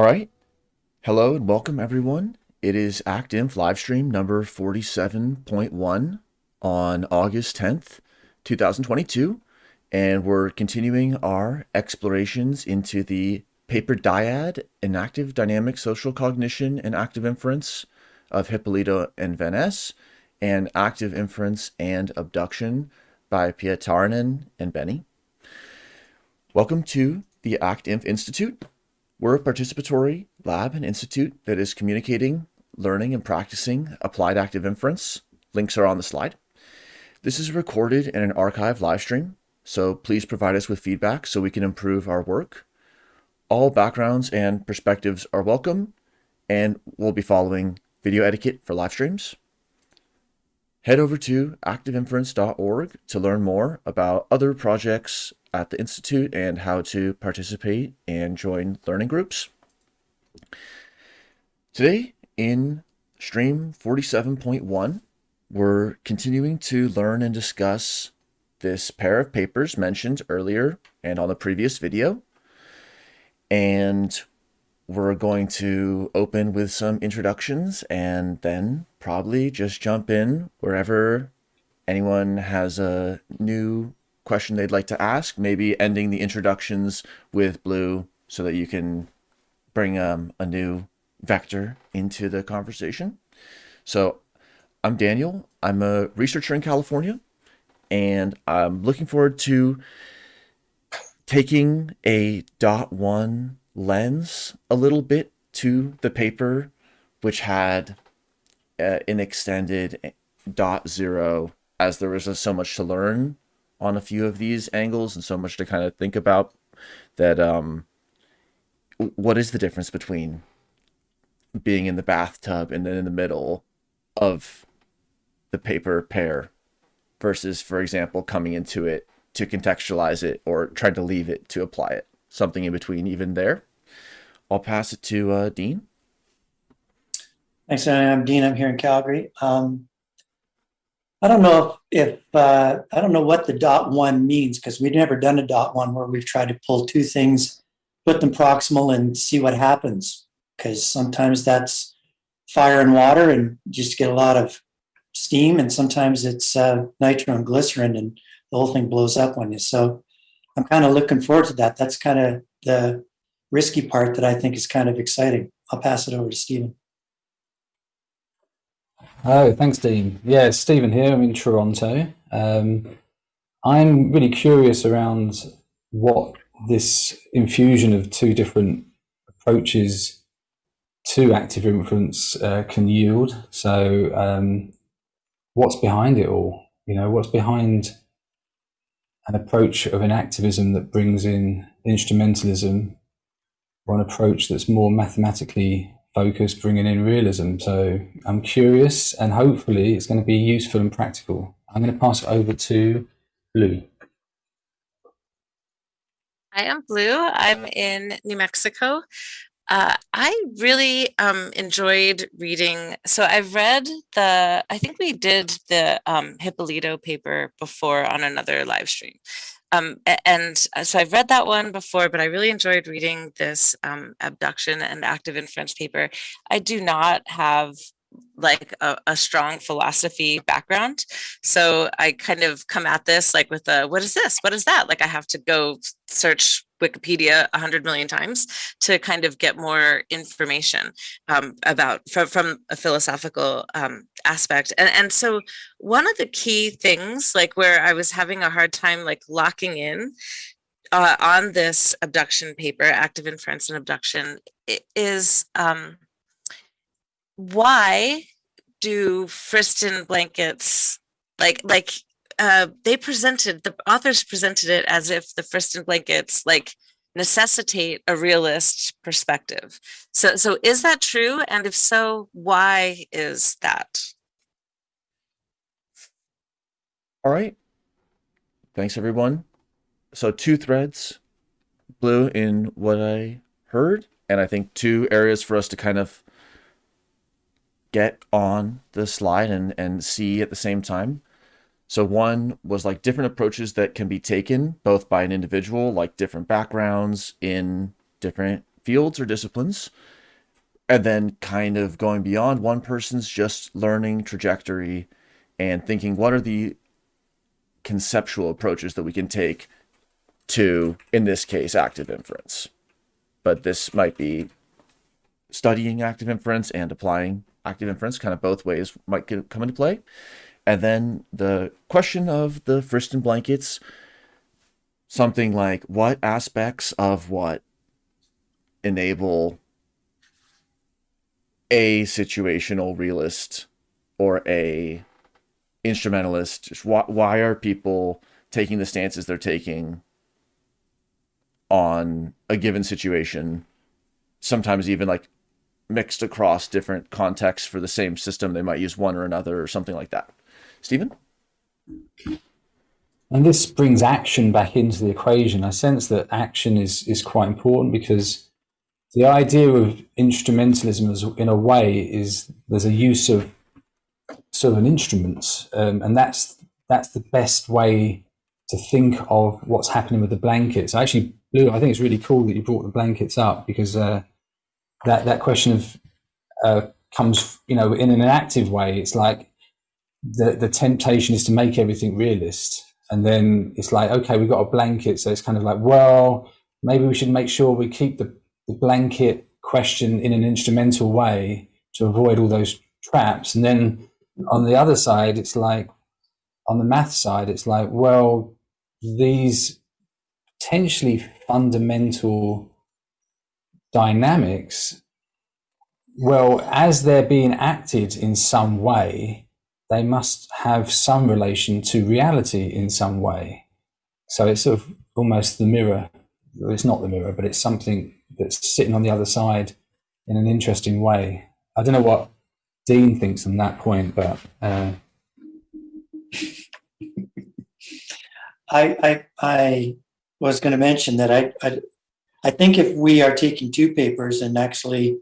All right. Hello and welcome everyone. It is ActInf livestream number 47.1 on August 10th, 2022. And we're continuing our explorations into the paper dyad, Enactive Dynamic Social Cognition and Active Inference of Hipólito and Van and Active Inference and Abduction by Pia Pietarinen and Beni. Welcome to the ActInf Institute. We're a participatory lab and institute that is communicating, learning, and practicing applied active inference. Links are on the slide. This is recorded in an archive live stream, so please provide us with feedback so we can improve our work. All backgrounds and perspectives are welcome, and we'll be following video etiquette for live streams. Head over to activeinference.org to learn more about other projects at the Institute and how to participate and join learning groups. Today in stream 47.1, we're continuing to learn and discuss this pair of papers mentioned earlier and on the previous video. And we're going to open with some introductions and then probably just jump in wherever anyone has a new question they'd like to ask, maybe ending the introductions with Blue so that you can bring um, a new vector into the conversation. So I'm Daniel. I'm a researcher in California, and I'm looking forward to taking a dot one lens a little bit to the paper, which had uh, an extended dot zero as there was so much to learn on a few of these angles and so much to kind of think about that um what is the difference between being in the bathtub and then in the middle of the paper pair versus for example coming into it to contextualize it or try to leave it to apply it? Something in between even there. I'll pass it to uh, dean. Thanks i'm dean. I'm here in calgary. Um, I don't know if, uh, I don't know what the dot one means because we've never done a dot one where we've tried to pull two things, put them proximal and see what happens. Because sometimes that's fire and water and just get a lot of steam, and sometimes it's uh, nitro and glycerin and the whole thing blows up on you. So I'm kind of looking forward to that. That's kind of the risky part that I think is kind of exciting. I'll pass it over to Stephen. Oh, thanks, Dean. Yeah, Stephen here. I'm in Toronto. Um, I'm really curious around what this infusion of two different approaches to active inference uh, can yield. So, um, what's behind it all? You know, what's behind an approach of enactivism that brings in instrumentalism, or an approach that's more mathematically focus, bringing in realism. So I'm curious, and hopefully it's going to be useful and practical. I'm going to pass it over to Blue. Hi, I'm Blue. I'm in New Mexico. Uh, I really um, enjoyed reading. So I've read the, I think we did the um, Hipólito paper before on another live stream. Um, and uh, so I've read that one before, but I really enjoyed reading this um, abduction and active inference paper. I do not have like a, a, strong philosophy background. So I kind of come at this like with a, what is this? What is that? Like I have to go search Wikipedia a hundred million times to kind of get more information um, about from, from a philosophical um, aspect. And, and so one of the key things like where I was having a hard time like locking in uh, on this abduction paper, active inference and abduction is um, why do Friston blankets like like uh, they presented the authors presented it as if the Friston blankets like necessitate a realist perspective. So, so is that true? And if so, why is that? All right. Thanks, everyone. So two threads, blue in what I heard, and I think two areas for us to kind of get on the slide and, and see at the same time. So one was like different approaches that can be taken both by an individual, like different backgrounds in different fields or disciplines, and then kind of going beyond one person's just learning trajectory and thinking what are the conceptual approaches that we can take to, in this case, active inference. But this might be studying active inference and applying active inference, kind of both ways might get, come into play. And then the question of the Friston blankets, something like what aspects of what enable a situational realist or a instrumentalist why, why are people taking the stances they're taking on a given situation sometimes even like mixed across different contexts for the same system they might use one or another or something like that stephen And this brings action back into the equation. I sense that action is is quite important because the idea of instrumentalism is, in a way is there's a use of sort of an instrument, um, and that's that's the best way to think of what's happening with the blankets. I Actually, Blue, I think it's really cool that you brought the blankets up because uh, that that question of uh, comes, you know, in an active way. It's like the the temptation is to make everything realist, and then it's like, okay, we've got a blanket, so it's kind of like, well, maybe we should make sure we keep the, the blanket question in an instrumental way to avoid all those traps, and then on the other side, it's like on the math side, it's like, well, these potentially fundamental dynamics, well, as they're being acted in some way, they must have some relation to reality in some way. So it's sort of almost the mirror. It's not the mirror, but it's something that's sitting on the other side in an interesting way. I don't know what Dean thinks on that point, but uh, I, I, I was going to mention that I, I, I think if we are taking two papers and actually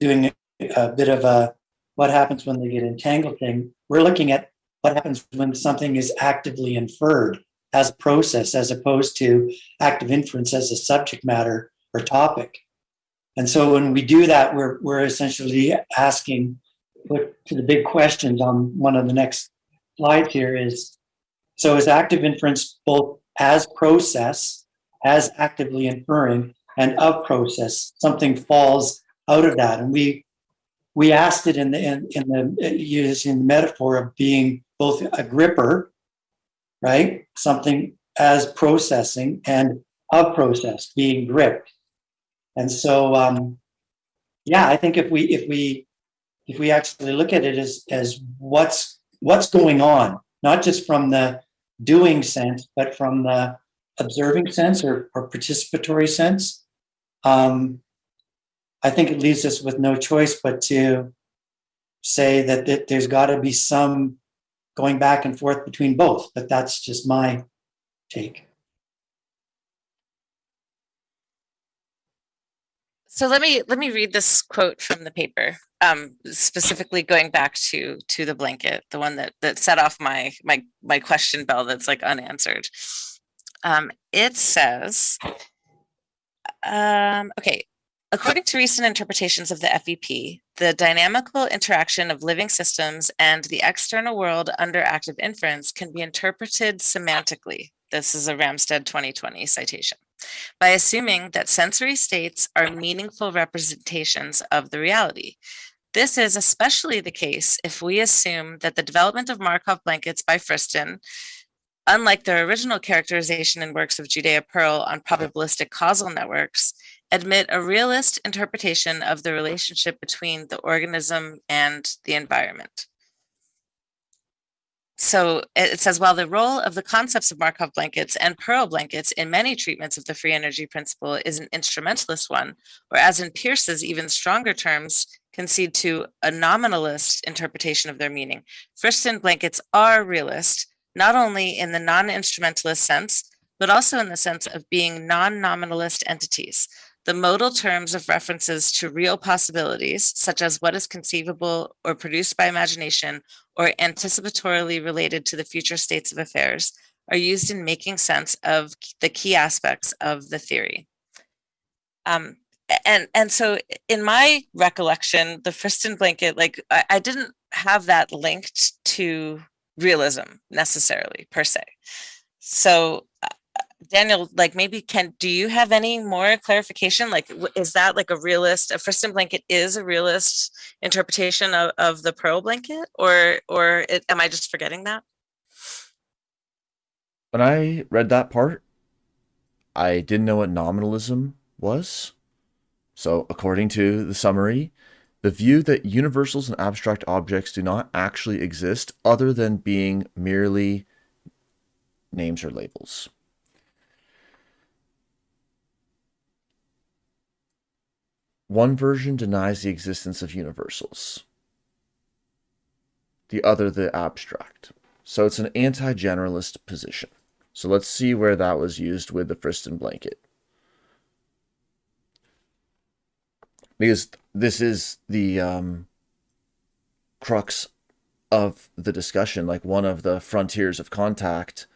doing a bit of a what happens when they get entangled thing, we're looking at what happens when something is actively inferred as a process, as opposed to active inference as a subject matter or topic. And so when we do that, we're, we're essentially asking put to the big questions on one of the next slides here is so is active inference both as process, as actively inferring, and of process? Something falls out of that. And we we asked it in the in, in the using the metaphor of being both a gripper, right? Something as processing and of process being gripped. And so um yeah, I think if we if we if we actually look at it as as what's what's going on, not just from the doing sense, but from the observing sense or, or participatory sense, um, I think it leaves us with no choice but to say that, that there's got to be some going back and forth between both. But that's just my take. So let me let me read this quote from the paper, um, specifically going back to to the blanket, the one that that set off my my my question bell that's like unanswered. Um, it says, um, okay, according to recent interpretations of the FEP, the dynamical interaction of living systems and the external world under active inference can be interpreted semantically. This is a Ramstead 2020 citation by assuming that sensory states are meaningful representations of the reality. This is especially the case if we assume that the development of Markov blankets by Friston, unlike their original characterization in works of Judea Pearl on probabilistic causal networks, admit a realist interpretation of the relationship between the organism and the environment so it says while the role of the concepts of Markov blankets and Pearl blankets in many treatments of the free energy principle is an instrumentalist one, or as in Peirce's even stronger terms, concede to a nominalist interpretation of their meaning. Friston blankets are realist, not only in the non-instrumentalist sense, but also in the sense of being non-nominalist entities, the modal terms of references to real possibilities, such as what is conceivable or produced by imagination or anticipatorily related to the future states of affairs, are used in making sense of the key aspects of the theory. Um, and and so in my recollection, the Friston blanket, like I, I didn't have that linked to realism necessarily per se. So uh, Daniel, like maybe can do you have any more clarification? Like, is that like a realist? A Friston blanket is a realist interpretation of, of the pearl blanket, or or it, am I just forgetting that? When I read that part, I didn't know what nominalism was. So, according to the summary, the view that universals and abstract objects do not actually exist other than being merely names or labels. One version denies the existence of universals, the other the abstract. So it's an anti generalist position. So let's see where that was used with the Friston blanket. Because this is the um, crux of the discussion, like one of the frontiers of contact,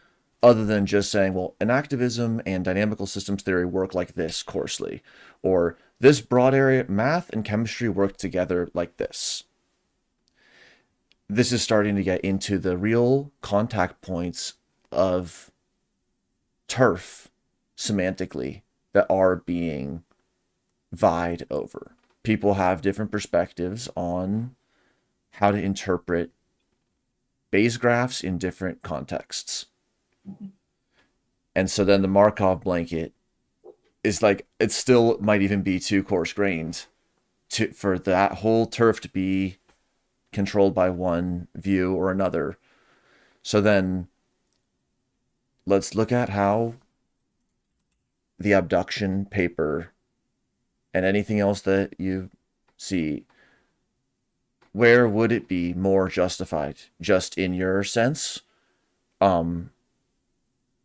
other than just saying, well, enactivism and dynamical systems theory work like this coarsely, or this broad area math and chemistry work together like this. This is starting to get into the real contact points of turf semantically that are being vied over. People have different perspectives on how to interpret Bayes graphs in different contexts. And so then the Markov blanket is like it still might even be too coarse grained to for that whole turf to be controlled by one view or another. So then let's look at how the abduction paper and anything else that you see where would it be more justified? Just in your sense? Um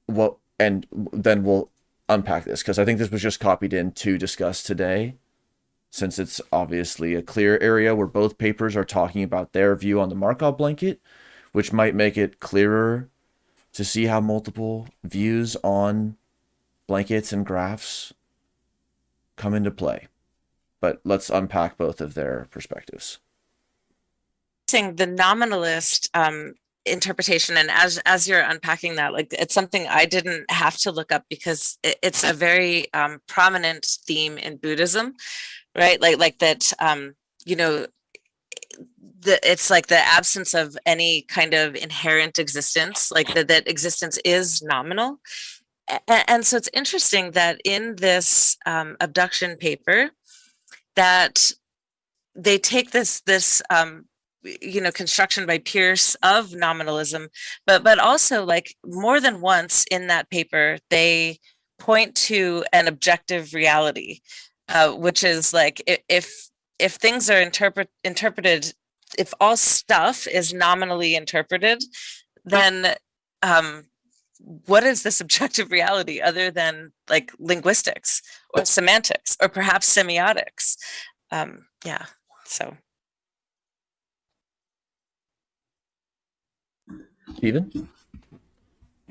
what and then we'll unpack this because i think this was just copied in to discuss today since it's obviously a clear area where both papers are talking about their view on the markov blanket which might make it clearer to see how multiple views on blankets and graphs come into play. But let's unpack both of their perspectives. The nominalist um, interpretation, and as as you're unpacking that, like it's something I didn't have to look up because it, it's a very um, prominent theme in Buddhism, right? Like like that, um, you know, the it's like the absence of any kind of inherent existence like that that existence is nominal and, so it's interesting that in this um, abduction paper that they take this this um, you know construction by Peirce of nominalism but but also like more than once in that paper they point to an objective reality uh, which is like if if things are interpret interpreted if all stuff is nominally interpreted, then um, what is the subjective reality other than like linguistics or semantics or perhaps semiotics? Um, yeah, so. Stephen?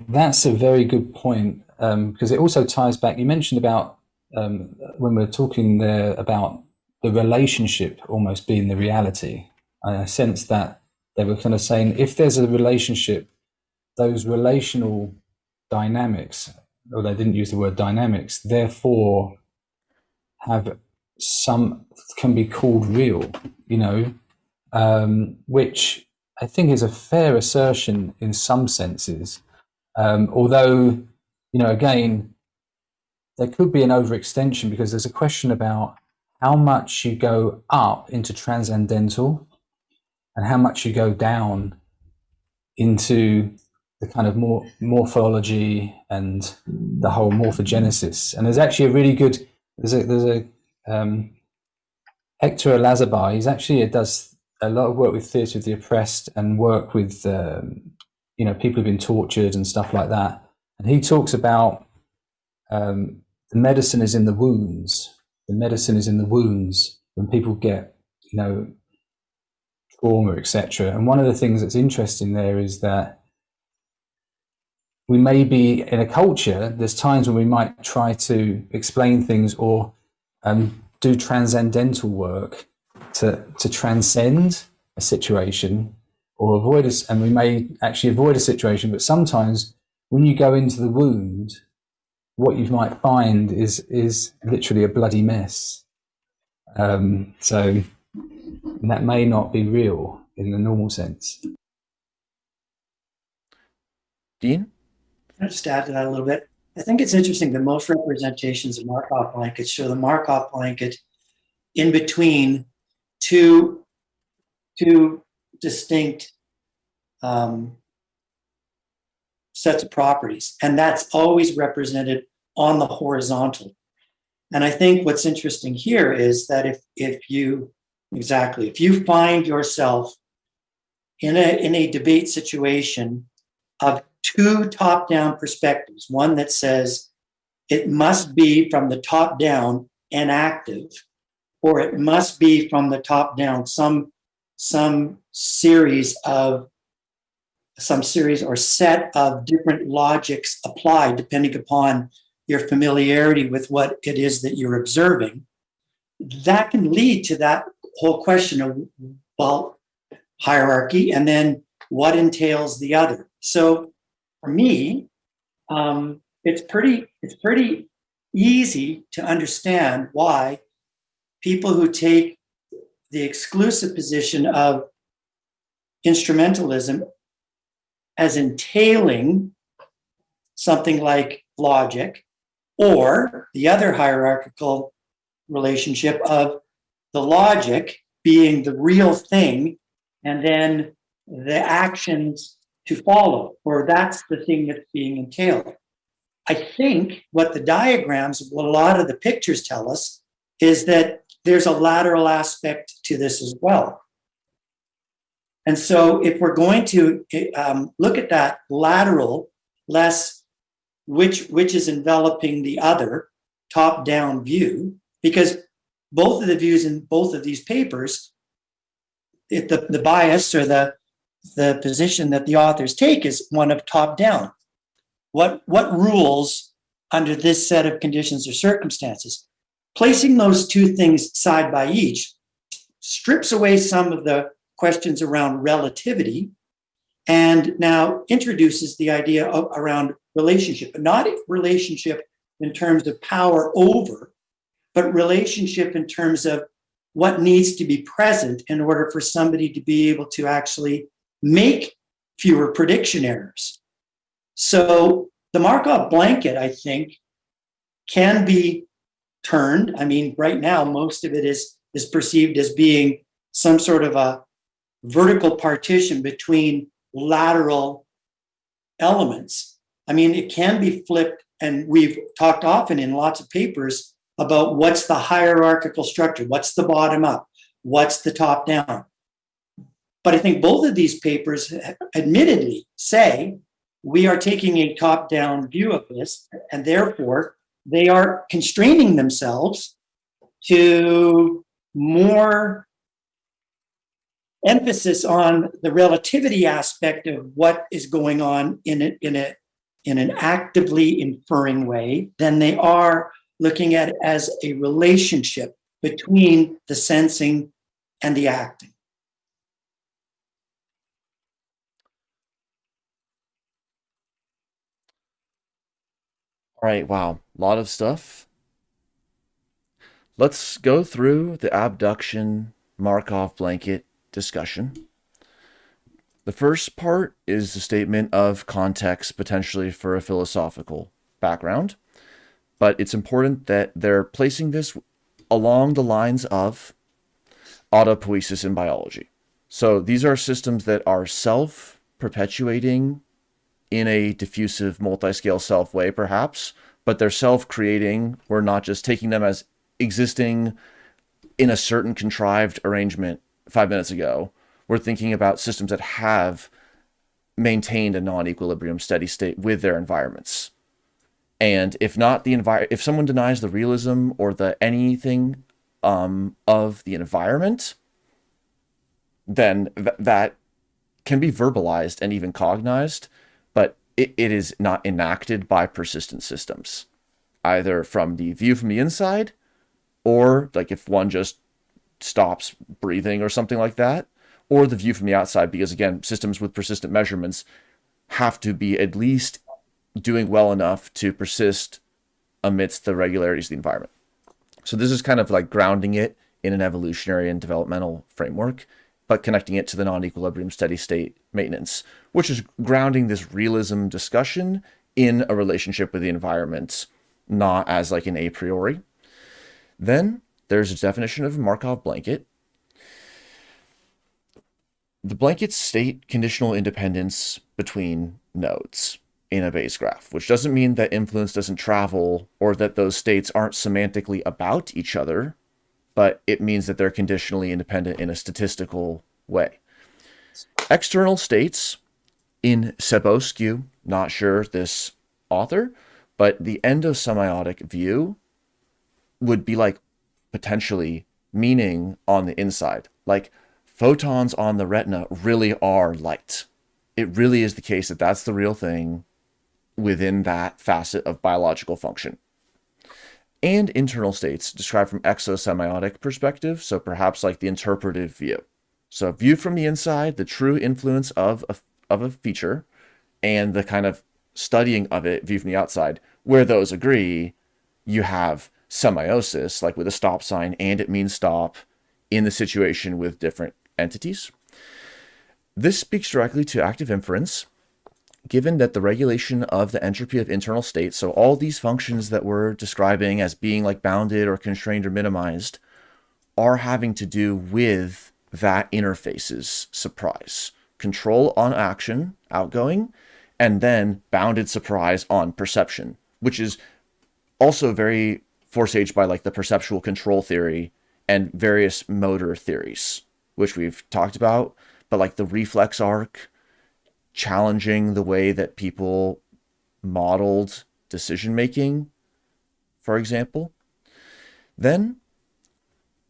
That's a very good point um, because it also ties back. You mentioned about um, when we we're talking there about the relationship almost being the reality. I sense that they were kind of saying if there's a relationship, those relational dynamics, or they didn't use the word dynamics, therefore have some can be called real, you know, um, which I think is a fair assertion in some senses. Um, although, you know, again, there could be an overextension because there's a question about how much you go up into transcendental and how much you go down into the kind of more morphology and the whole morphogenesis. And there's actually a really good there's a there's a um, Hector Olazábal. He's actually does a lot of work with theatre of the oppressed and work with um, you know people who've been tortured and stuff like that. And he talks about um, the medicine is in the wounds. The medicine is in the wounds when people get you know trauma, etc. And one of the things that's interesting there is that we may be in a culture, there's times when we might try to explain things or um, do transcendental work to to transcend a situation or avoid us, and we may actually avoid a situation. But sometimes when you go into the wound, what you might find is is literally a bloody mess. Um, so that may not be real in the normal sense. Dean? I just add to that a little bit? I think it's interesting that most representations of Markov blankets show the Markov blanket in between two, two distinct um, sets of properties. And that's always represented on the horizontal. And I think what's interesting here is that if, if you, exactly, if you find yourself in a, in a debate situation of two top down perspectives one that says it must be from the top down and active, or it must be from the top down some, some series of some series or set of different logics applied depending upon your familiarity with what it is that you're observing, that can lead to that whole question of, well, hierarchy and then what entails the other. So for me, um, it's pretty it's pretty easy to understand why people who take the exclusive position of instrumentalism as entailing something like logic or the other hierarchical relationship of the logic being the real thing and then the actions to follow, or that's the thing that's being entailed. I think what the diagrams, what a lot of the pictures tell us, is that there's a lateral aspect to this as well. And so, if we're going to um, look at that lateral, less which which is enveloping the other top-down view, because both of the views in both of these papers, it, the the bias or the the position that the authors take is one of top-down. What what rules under this set of conditions or circumstances? Placing those two things side by each strips away some of the questions around relativity and now introduces the idea of around relationship, but not relationship in terms of power over, but relationship in terms of what needs to be present in order for somebody to be able to actually make fewer prediction errors. So the Markov blanket, I think, can be turned. I mean, right now, most of it is is perceived as being some sort of a vertical partition between lateral elements. I mean, it can be flipped, and we've talked often in lots of papers about what's the hierarchical structure, what's the bottom up, what's the top down. But I think both of these papers admittedly say we are taking a top down view of this, and therefore they are constraining themselves to more emphasis on the relativity aspect of what is going on in a, in a in an actively inferring way than they are looking at as a relationship between the sensing and the acting. All right, wow, a lot of stuff. Let's go through the abduction Markov blanket discussion. The first part is the statement of context potentially for a philosophical background, but it's important that they're placing this along the lines of autopoiesis in biology. So these are systems that are self perpetuating in a diffusive multi-scale self way, perhaps, but they're self-creating. We're not just taking them as existing in a certain contrived arrangement five minutes ago. We're thinking about systems that have maintained a non-equilibrium steady state with their environments. And if not the environment, if someone denies the realism or the anything um, of the environment, then th that can be verbalized and even cognized it, it is not enacted by persistent systems, either from the view from the inside or like if one just stops breathing or something like that, or the view from the outside, because again, systems with persistent measurements have to be at least doing well enough to persist amidst the regularities of the environment. So this is kind of like grounding it in an evolutionary and developmental framework, but connecting it to the non-equilibrium steady state maintenance, which is grounding this realism discussion in a relationship with the environment, not as like an a priori. Then there's a definition of Markov blanket. The blanket state conditional independence between nodes in a Bayes graph, which doesn't mean that influence doesn't travel or that those states aren't semantically about each other, but it means that they're conditionally independent in a statistical way. External states in Seboscu, not sure this author, but the endosemiotic view would be like potentially meaning on the inside. Like photons on the retina really are light. It really is the case that that's the real thing within that facet of biological function. And internal states described from exosemiotic perspective, so perhaps like the interpretive view. So viewed from the inside, the true influence of a, of a feature and the kind of studying of it viewed from the outside, where those agree, you have semiosis, like with a stop sign and it means stop in the situation with different entities. This speaks directly to active inference, given that the regulation of the entropy of internal states, so all these functions that we're describing as being like bounded or constrained or minimized, are having to do with that interface's surprise. Control on action, outgoing, and then bounded surprise on perception, which is also very force by like the perceptual control theory and various motor theories, which we've talked about, but like the reflex arc, challenging the way that people modeled decision making, for example. Then,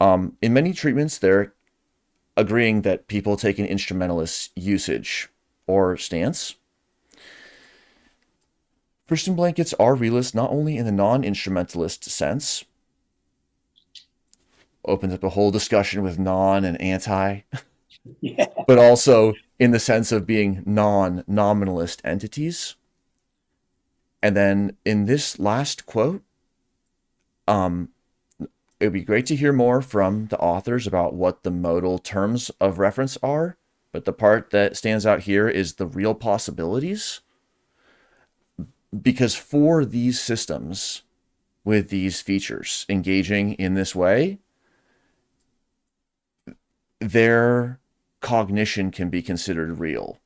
um, in many treatments, they're agreeing that people take an instrumentalist usage or stance. Friston blankets are realist not only in the non-instrumentalist sense, opens up a whole discussion with non and anti, yeah. but also in the sense of being non-nominalist entities. And then in this last quote, um, it would be great to hear more from the authors about what the modal terms of reference are. But the part that stands out here is the real possibilities. Because for these systems with these features engaging in this way, their cognition can be considered real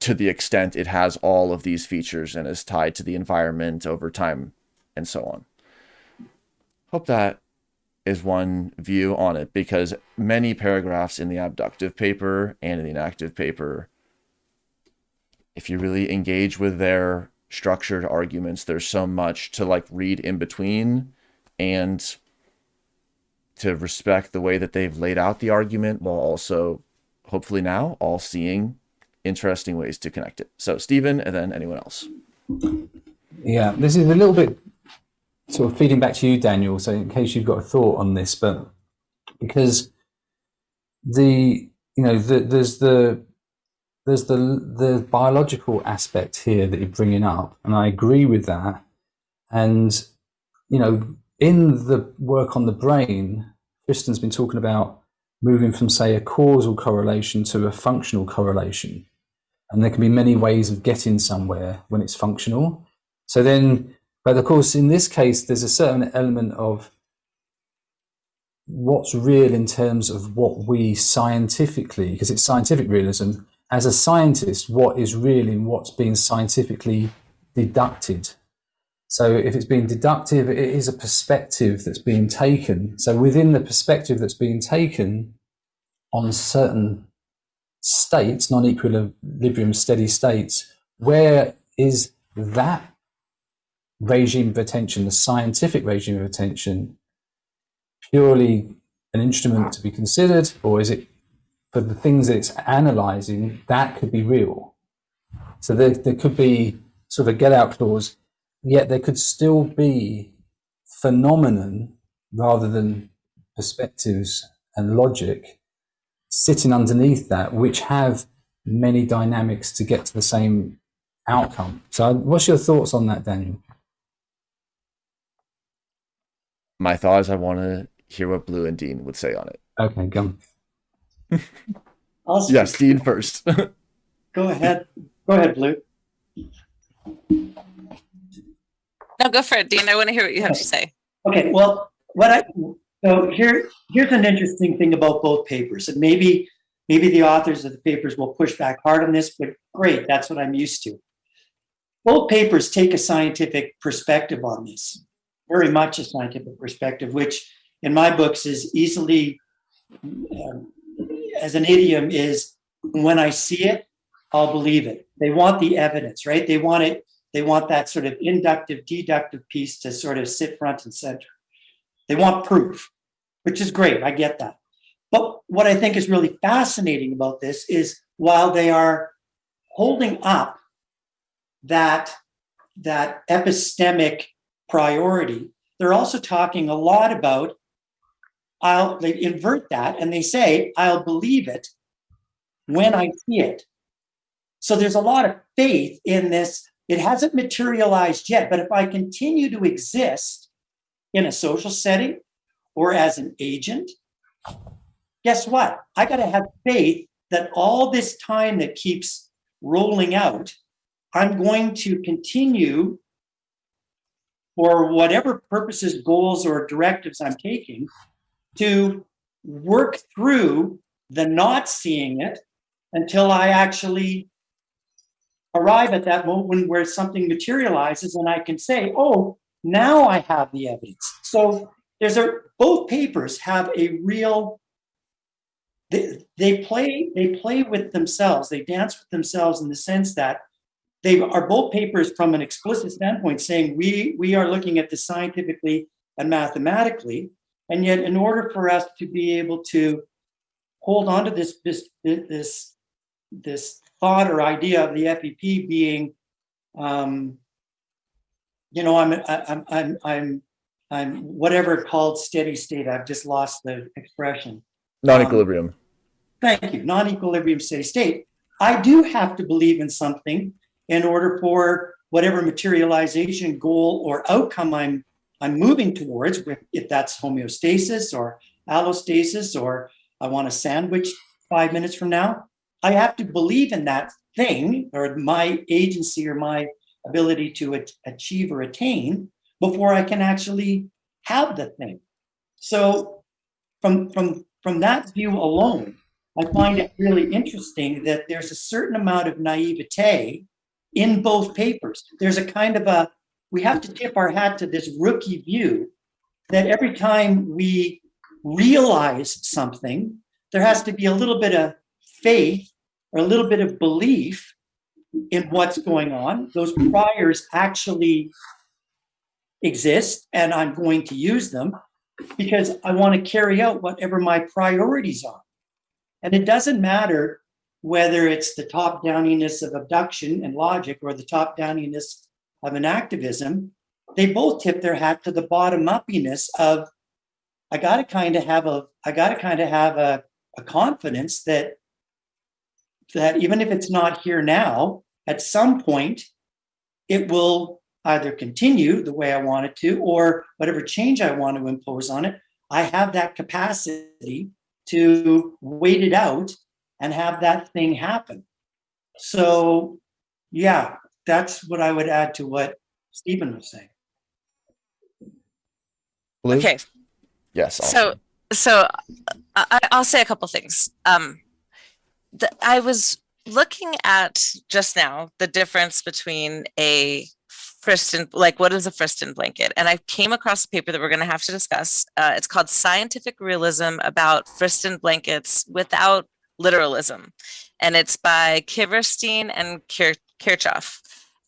to the extent it has all of these features and is tied to the environment over time and so on. Hope that is one view on it because many paragraphs in the abductive paper and in the enactive paper, if you really engage with their structured arguments, there's so much to like read in between and to respect the way that they've laid out the argument while also hopefully now all seeing interesting ways to connect it. So Stephen and then anyone else. Yeah, this is a little bit sort of feeding back to you, Daniel. So in case you've got a thought on this, but because the you know the, there's the there's the the biological aspect here that you're bringing up, and I agree with that. And you know, in the work on the brain, Friston's been talking about moving from, say, a causal correlation to a functional correlation. And there can be many ways of getting somewhere when it's functional. So then, but of course, in this case, there's a certain element of what's real in terms of what we scientifically, because it's scientific realism, as a scientist, what is real in what's being scientifically deducted so if it's being deductive, it is a perspective that's being taken. So within the perspective that's being taken on certain states, non-equilibrium steady states, where is that regime of attention, the scientific regime of attention, purely an instrument to be considered, or is it for the things that it's analyzing, that could be real? So there, there could be sort of a get out clause yet there could still be phenomenon rather than perspectives and logic sitting underneath that, which have many dynamics to get to the same outcome. So, what's your thoughts on that, Daniel? My thought is I want to hear what Blue and Dean would say on it. Okay, go. I'll Yes, Dean first. Go ahead. Go ahead, Blue. No, go for it, Dean. I want to hear what you have to say. Okay, well, what I, so here, here's an interesting thing about both papers, and maybe, maybe the authors of the papers will push back hard on this, but great, that's what I'm used to. Both papers take a scientific perspective on this, very much a scientific perspective, which in my books is easily, um, as an idiom, is when I see it, I'll believe it. They want the evidence, right? They want it they want that sort of inductive, deductive piece to sort of sit front and center. They want proof, which is great. I get that. But what I think is really fascinating about this is while they are holding up that, that epistemic priority, they're also talking a lot about I'll they invert that and they say, I'll believe it when I see it. So there's a lot of faith in this it hasn't materialized yet, but if I continue to exist in a social setting or as an agent, guess what? I got to have faith that all this time that keeps rolling out, I'm going to continue for whatever purposes, goals, or directives I'm taking to work through the not seeing it until I actually arrive at that moment where something materializes and I can say, oh, now I have the evidence. So there's a both papers have a real they, they play they play with themselves, they dance with themselves in the sense that they are both papers from an explicit standpoint saying we we are looking at this scientifically and mathematically, and yet in order for us to be able to hold on to this this this this thought or idea of the FEP being, um, you know, I'm, I'm, I'm, I'm, I'm whatever called steady state. I've just lost the expression. Non-equilibrium. Um, thank you. Non-equilibrium steady state. I do have to believe in something in order for whatever materialization goal or outcome I'm I'm moving towards, if that's homeostasis or allostasis, or I want a sandwich five minutes from now, I have to believe in that thing or my agency or my ability to achieve or attain before I can actually have the thing. So from, from, from that view alone, I find it really interesting that there's a certain amount of naivete in both papers. There's a kind of a, we have to tip our hat to this rookie view that every time we realize something, there has to be a little bit of faith or a little bit of belief in what's going on. Those priors actually exist and I'm going to use them because I want to carry out whatever my priorities are. And it doesn't matter whether it's the top downiness of abduction and logic or the top downiness of enactivism, they both tip their hat to the bottom uppiness of I got to kind of have a I got to kind of have a, a confidence that that even if it's not here now, at some point, it will either continue the way I want it to, or whatever change I want to impose on it, I have that capacity to wait it out and have that thing happen. So, yeah, that's what I would add to what Stephen was saying. Blue? Okay. Yes. So, so I, I'll say a couple things. Um, the, I was looking at just now the difference between a Friston, like what is a Friston blanket? And I came across a paper that we're going to have to discuss. Uh, it's called Scientific Realism about Friston blankets without literalism. And it's by Kiverstein and Kir Kirchhoff.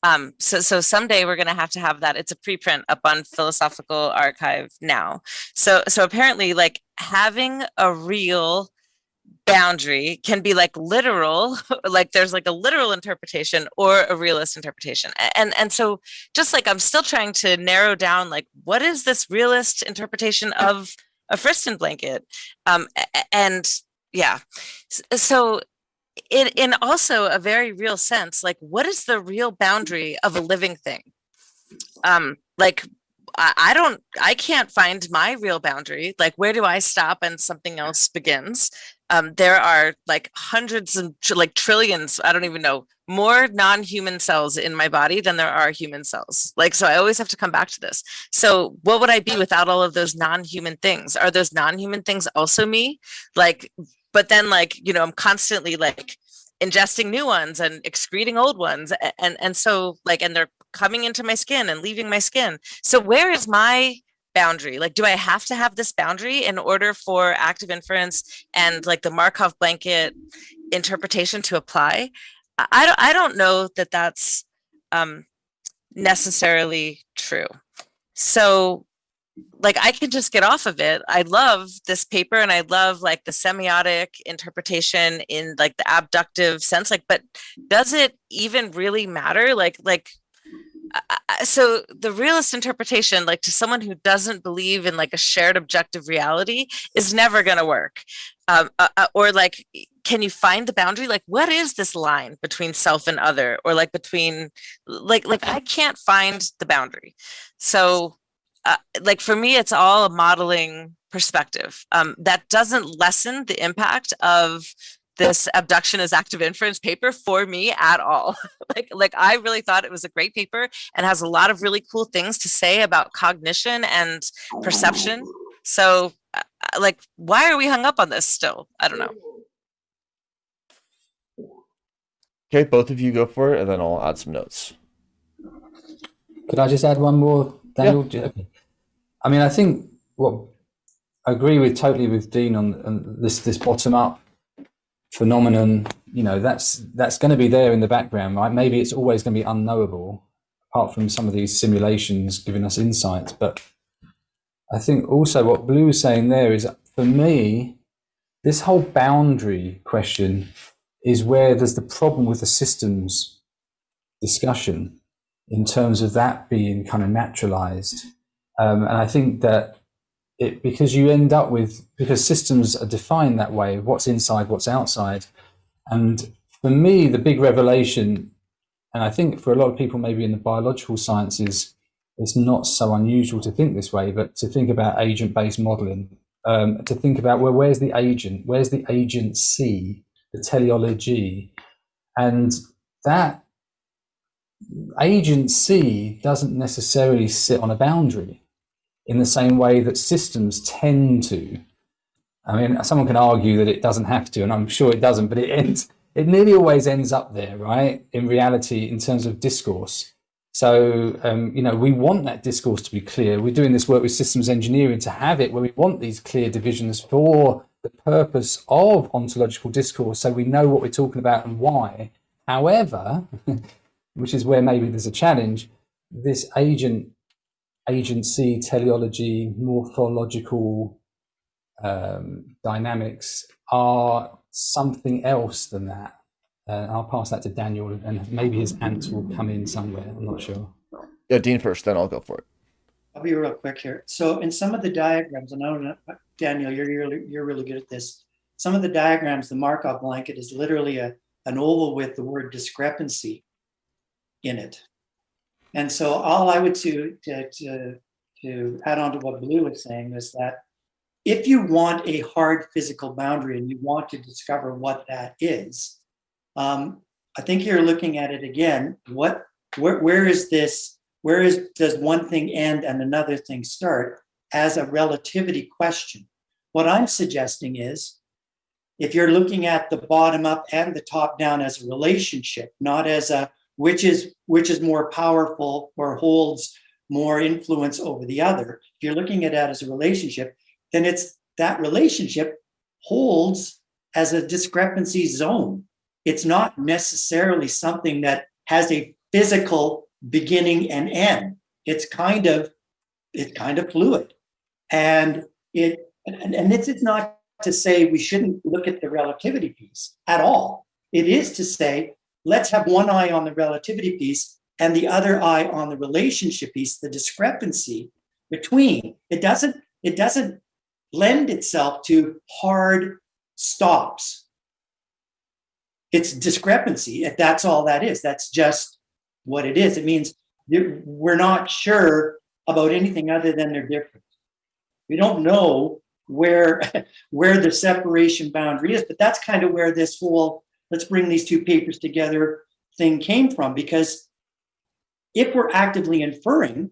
Um, so, so someday we're going to have to have that. It's a preprint up on Philosophical Archive now. So, so apparently like having a real boundary can be like literal like there's like a literal interpretation or a realist interpretation. And and so just like i'm still trying to narrow down like what is this realist interpretation of a friston blanket? Um and yeah. So in in also a very real sense like what is the real boundary of a living thing? Um like I, I don't i can't find my real boundary. Like where do i stop and something else begins um there are like hundreds and tr- like trillions i don't even know more non-human cells in my body than there are human cells. Like so i always have to come back to this. So what would i be without all of those non-human things? Are those non-human things also me? Like but then like you know i'm constantly like ingesting new ones and excreting old ones a- and and so like and they're coming into my skin and leaving my skin. So where is my boundary like do i have to have this boundary in order for active inference and like the markov blanket interpretation to apply? I don't i don't know that that's um necessarily true. So like I can just get off of it. I love this paper and I love like the semiotic interpretation in like the abductive sense like but does it even really matter? Like like so the realist interpretation like to someone who doesn't believe in like a shared objective reality is never going to work. Um, uh, uh, or like can you find the boundary? Like what is this line between self and other? Or like between like like i can't find the boundary. So uh, like for me it's all a modeling perspective. Um, that doesn't lessen the impact of this abduction as active inference paper for me at all like like i really thought it was a great paper and has a lot of really cool things to say about cognition and perception so uh, uh, like why are we hung up on this still i don't know Okay, both of you go for it, and then I'll add some notes. Could I just add one more, Daniel? Okay. I mean, I think what I agree with totally with Dean on, on this this bottom up phenomenon. You know, that's that's going to be there in the background, right? Maybe it's always going to be unknowable, apart from some of these simulations giving us insights. But I think also what Blue was saying there is, for me, this whole boundary question is where there's the problem with the systems discussion in terms of that being kind of naturalized. Um, and I think that it because you end up with because systems are defined that way, what's inside, what's outside. And for me, the big revelation, and I think for a lot of people maybe in the biological sciences, it's not so unusual to think this way, but to think about agent-based modeling, um, to think about well, where's the agent, where's the agency, the teleology, and that agency doesn't necessarily sit on a boundary in the same way that systems tend to. I mean, someone can argue that it doesn't have to, and I'm sure it doesn't, but it ends, it nearly always ends up there, right? In reality, in terms of discourse. So, um, you know, we want that discourse to be clear. We're doing this work with systems engineering to have it where we want these clear divisions for the purpose of ontological discourse so we know what we're talking about and why. However, which is where maybe there's a challenge, this agent, agency, teleology, morphological um, dynamics are something else than that. Uh, I'll pass that to Daniel, and maybe his ants will come in somewhere. I'm not sure. Yeah, Dean first, then I'll go for it. I'll be real quick here. So in some of the diagrams, and I don't know, Daniel, you're really, you're really good at this. Some of the diagrams, the Markov blanket is literally a, an oval with the word discrepancy in it. And so all I would to, to, to, to add on to what Blue was saying is that if you want a hard physical boundary and you want to discover what that is, um, I think you're looking at it again. What, where, where is this? Where is does one thing end and another thing start as a relativity question? What I'm suggesting is, if you're looking at the bottom up and the top down as a relationship, not as a which is which is more powerful or holds more influence over the other. If you're looking at that as a relationship, then it's that relationship holds as a discrepancy zone. It's not necessarily something that has a physical beginning and end. It's kind of it's kind of fluid, and it and, and it's, it's not to say we shouldn't look at the relativity piece at all. It is to say, let's have one eye on the relativity piece and the other eye on the relationship piece, the discrepancy between. It doesn't, it doesn't lend itself to hard stops. It's discrepancy. That's all that is. That's just what it is. It means we're not sure about anything other than they're different. We don't know where where the separation boundary is, but that's kind of where this whole let's bring these two papers together thing came from because if we're actively inferring,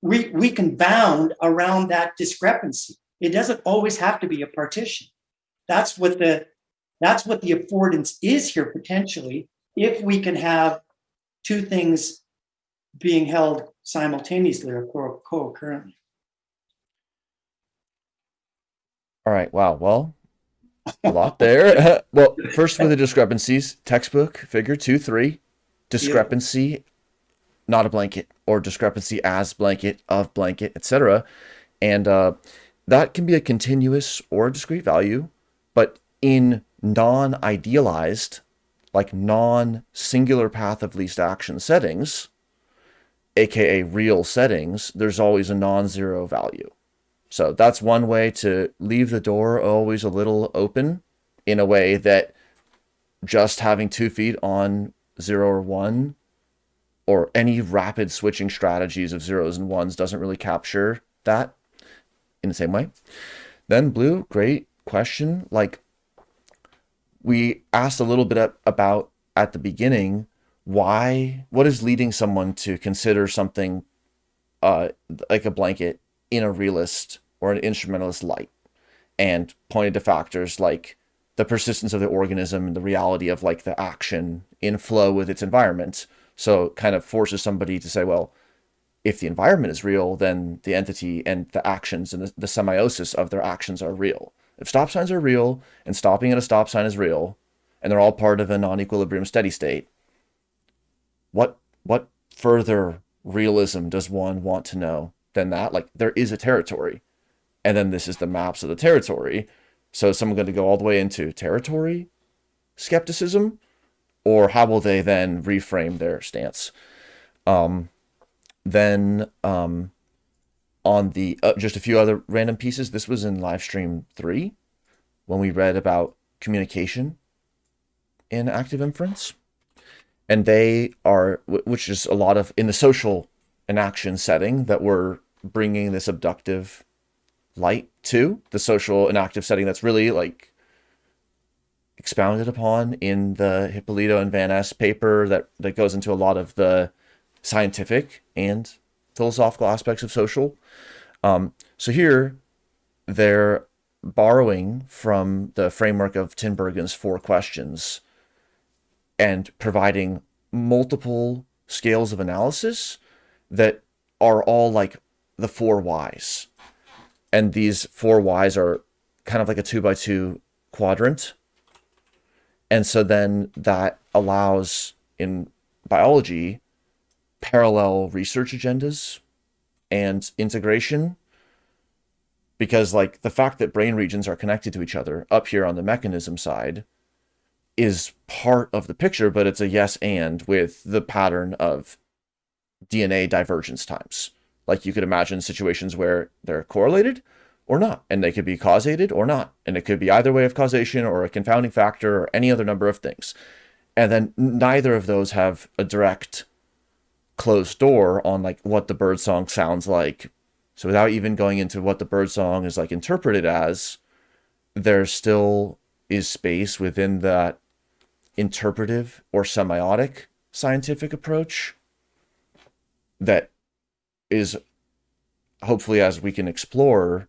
we, we can bound around that discrepancy. It doesn't always have to be a partition. That's what the that's what the affordance is here potentially, if we can have two things being held simultaneously or co- co-occurrently. All right. Wow. Well, a lot there. well, first with the discrepancies, textbook figure two, three, discrepancy, not a blanket, or discrepancy as blanket of blanket, etc. And uh, that can be a continuous or discrete value, but in non-idealized, like non-singular path of least action settings, aka real settings, there's always a non-zero value. So that's one way to leave the door always a little open in a way that just having two feet on zero or one or any rapid switching strategies of zeros and ones doesn't really capture that in the same way. Then blue, great question. Like we asked a little bit about at the beginning, why, what is leading someone to consider something uh, like a blanket in a realist or an instrumentalist light and pointed to factors like the persistence of the organism and the reality of like the action in flow with its environment. So it kind of forces somebody to say, well, if the environment is real, then the entity and the actions and the, the semiosis of their actions are real. If stop signs are real and stopping at a stop sign is real, and they're all part of a non-equilibrium steady state, what what further realism does one want to know than that? Like there is a territory, and then this is the maps of the territory. So is someone going to go all the way into territory skepticism, or how will they then reframe their stance? Um, then um, on the uh, just a few other random pieces. This was in live stream three when we read about communication in active inference, and they are which is a lot of in the social and action setting that we're bringing this abductive light to the social and active setting that's really like expounded upon in the Hipólito and Van Es paper that that goes into a lot of the scientific and philosophical aspects of social. Um, so here, they're borrowing from the framework of Tinbergen's four questions and providing multiple scales of analysis that are all like the four whys. And these four Ys are kind of like a two by two quadrant. And so then that allows in biology parallel research agendas and integration because like the fact that brain regions are connected to each other up here on the mechanism side is part of the picture but it's a yes and with the pattern of DNA divergence times like you could imagine situations where they're correlated or not and they could be causated or not and it could be either way of causation or a confounding factor or any other number of things and then neither of those have a direct closed door on like what the bird song sounds like. So without even going into what the bird song is like interpreted as, there still is space within that interpretive or semiotic scientific approach that is hopefully as we can explore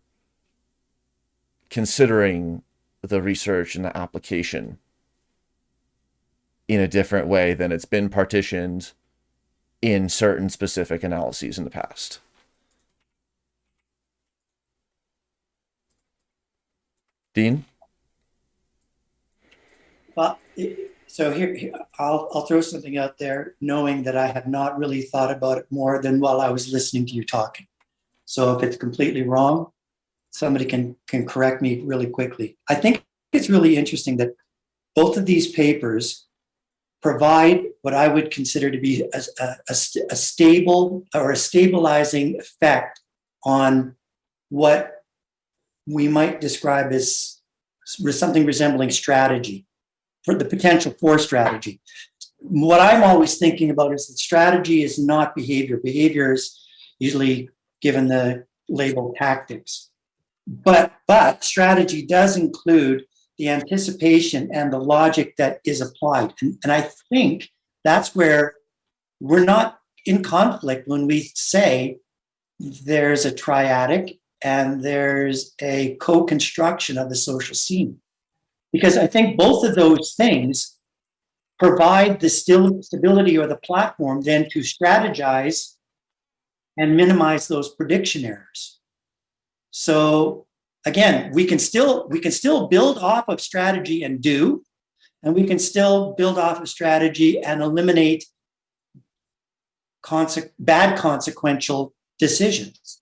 considering the research and the application in a different way than it's been partitioned in certain specific analyses in the past. Dean? Well, so here, I'll, I'll throw something out there, knowing that I have not really thought about it more than while I was listening to you talking. So if it's completely wrong, somebody can can correct me really quickly. I think it's really interesting that both of these papers provide what I would consider to be a, a, a stable or a stabilizing effect on what we might describe as something resembling strategy for the potential for strategy. What I'm always thinking about is that strategy is not behavior. Behavior is usually given the label tactics. But but strategy does include the anticipation and the logic that is applied. And, and I think that's where we're not in conflict when we say there's a triadic and there's a co-construction of the social scene. Because I think both of those things provide the still stability or the platform then to strategize and minimize those prediction errors. So again, we can still we can still build off of strategy and do, and we can still build off of strategy and eliminate conse- bad consequential decisions.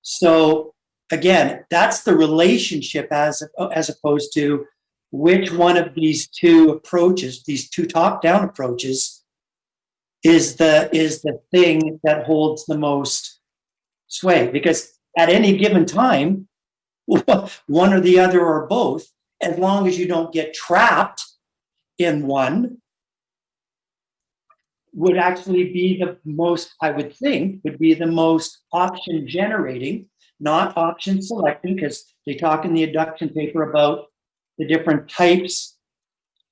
So again, that's the relationship as as opposed to which one of these two approaches, these two top-down approaches, is the is the thing that holds the most sway. Because at any given time, one or the other or both, as long as you don't get trapped in one, would actually be the most, I would think, would be the most option generating, not option selecting, because they talk in the abduction paper about the different types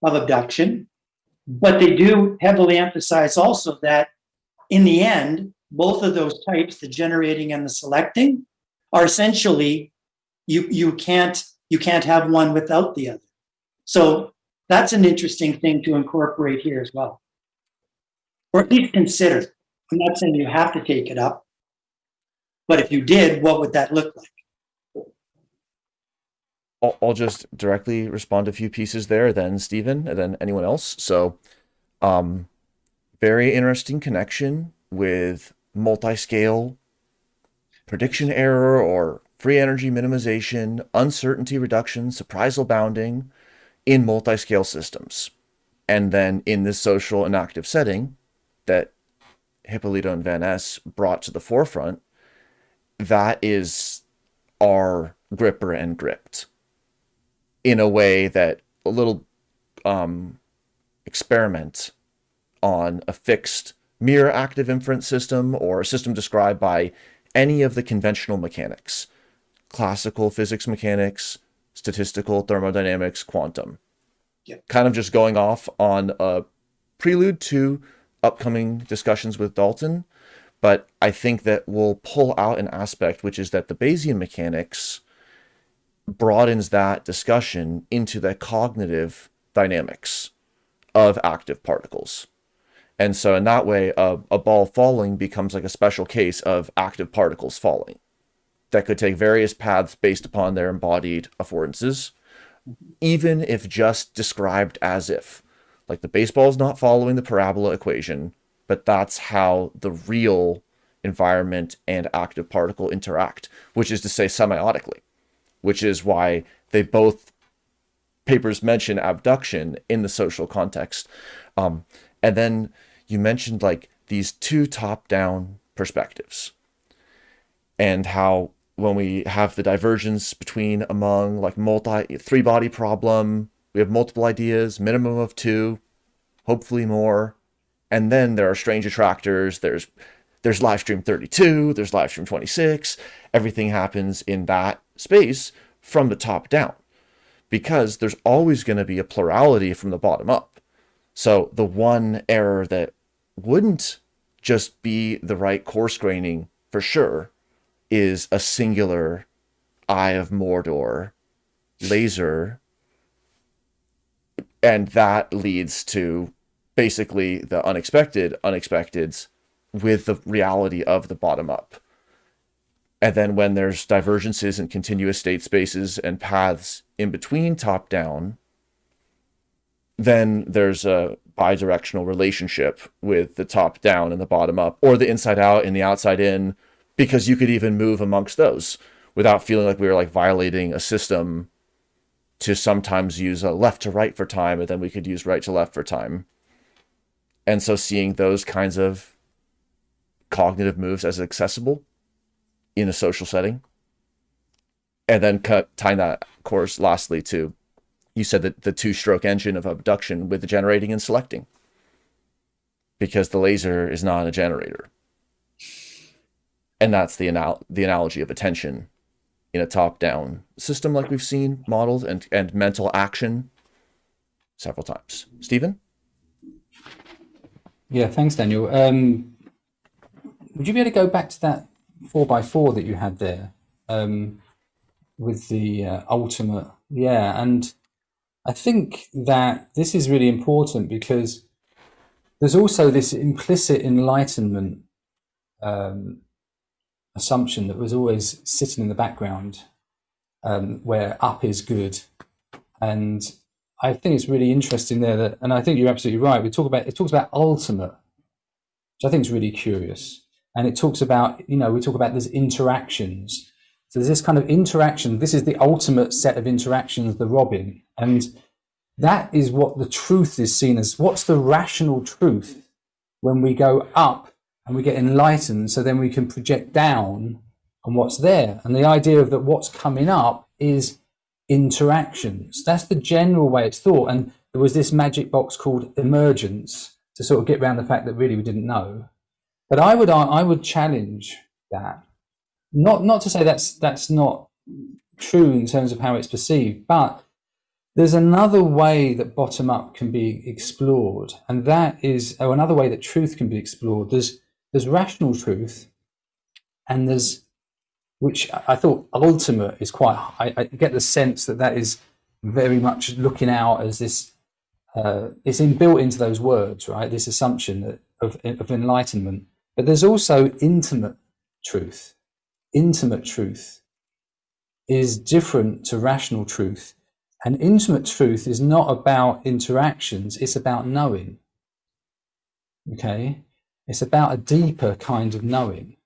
of abduction. But they do heavily emphasize also that in the end, both of those types, the generating and the selecting, are essentially you you can't you can't have one without the other. So that's an interesting thing to incorporate here as well. Or at least consider. I'm not saying you have to take it up, but if you did, what would that look like? I'll, I'll just directly respond to a few pieces there, then Stephen, and then anyone else. So, um, very interesting connection with multi-scale prediction error or free energy minimization, uncertainty reduction, surprisal bounding in multi-scale systems. And then in this social and active setting that Hipólito and Van Es brought to the forefront, that is our gripper and gripped in a way that a little um, experiment on a fixed mirror active inference system or a system described by any of the conventional mechanics classical physics mechanics, statistical thermodynamics, quantum. Yep. Kind of just going off on a prelude to upcoming discussions with Dalton. But I think that we'll pull out an aspect, which is that the Bayesian mechanics broadens that discussion into the cognitive dynamics of active particles. And so, in that way, a, a ball falling becomes like a special case of active particles falling that could take various paths based upon their embodied affordances, even if just described as if. Like the baseball is not following the parabola equation, but that's how the real environment and active particle interact, which is to say semiotically, which is why they both papers mention abduction in the social context. Um, and then you mentioned like these two top down perspectives and how when we have the divergence between among like multi three body problem we have multiple ideas minimum of two hopefully more and then there are strange attractors there's there's live stream 32 there's live stream 26 everything happens in that space from the top down because there's always going to be a plurality from the bottom up so the one error that wouldn't just be the right coarse graining for sure is a singular Eye of Mordor laser. And that leads to basically the unexpected unexpecteds with the reality of the bottom up. And then when there's divergences in continuous state spaces and paths in between top down, then there's a bidirectional relationship with the top down and the bottom up, or the inside out and the outside in, because you could even move amongst those, without feeling like we were like violating a system to sometimes use a left to right for time, and then we could use right to left for time. And so seeing those kinds of cognitive moves as accessible in a social setting. And then cut, tying that, of course, lastly to you said that the two stroke engine of abduction with the generating and selecting because the laser is not a generator. And that's the, anal- the analogy of attention in a top down system like we've seen modeled and, and mental action several times. Stephen? Yeah, thanks, Daniel. Um, would you be able to go back to that four by four that you had there um, with the uh, ultimate? Yeah, and I think that this is really important because there's also this implicit enlightenment um, assumption that was always sitting in the background, um, where up is good, and I think it's really interesting there that, and I think you're absolutely right. We talk about it talks about ultimate, which I think is really curious, and it talks about you know we talk about there's interactions. So there's this kind of interaction. This is the ultimate set of interactions, the Robin, and that is what the truth is seen as. What's the rational truth when we go up and we get enlightened? So then we can project down on what's there, and the idea of that what's coming up is interactions. That's the general way it's thought. And there was this magic box called emergence to sort of get around the fact that really we didn't know. But I would I would challenge that. Not not to say that's that's not true in terms of how it's perceived, but there's another way that bottom up can be explored, and that is or another way that truth can be explored. There's there's rational truth, and there's which I thought ultimate is quite. I, I, get the sense that that is very much looking out as this. Uh, it's inbuilt into those words, right? This assumption that, of of enlightenment, but there's also intimate truth. Intimate truth is different to rational truth, and intimate truth is not about interactions; it's about knowing. Okay, it's about a deeper kind of knowing.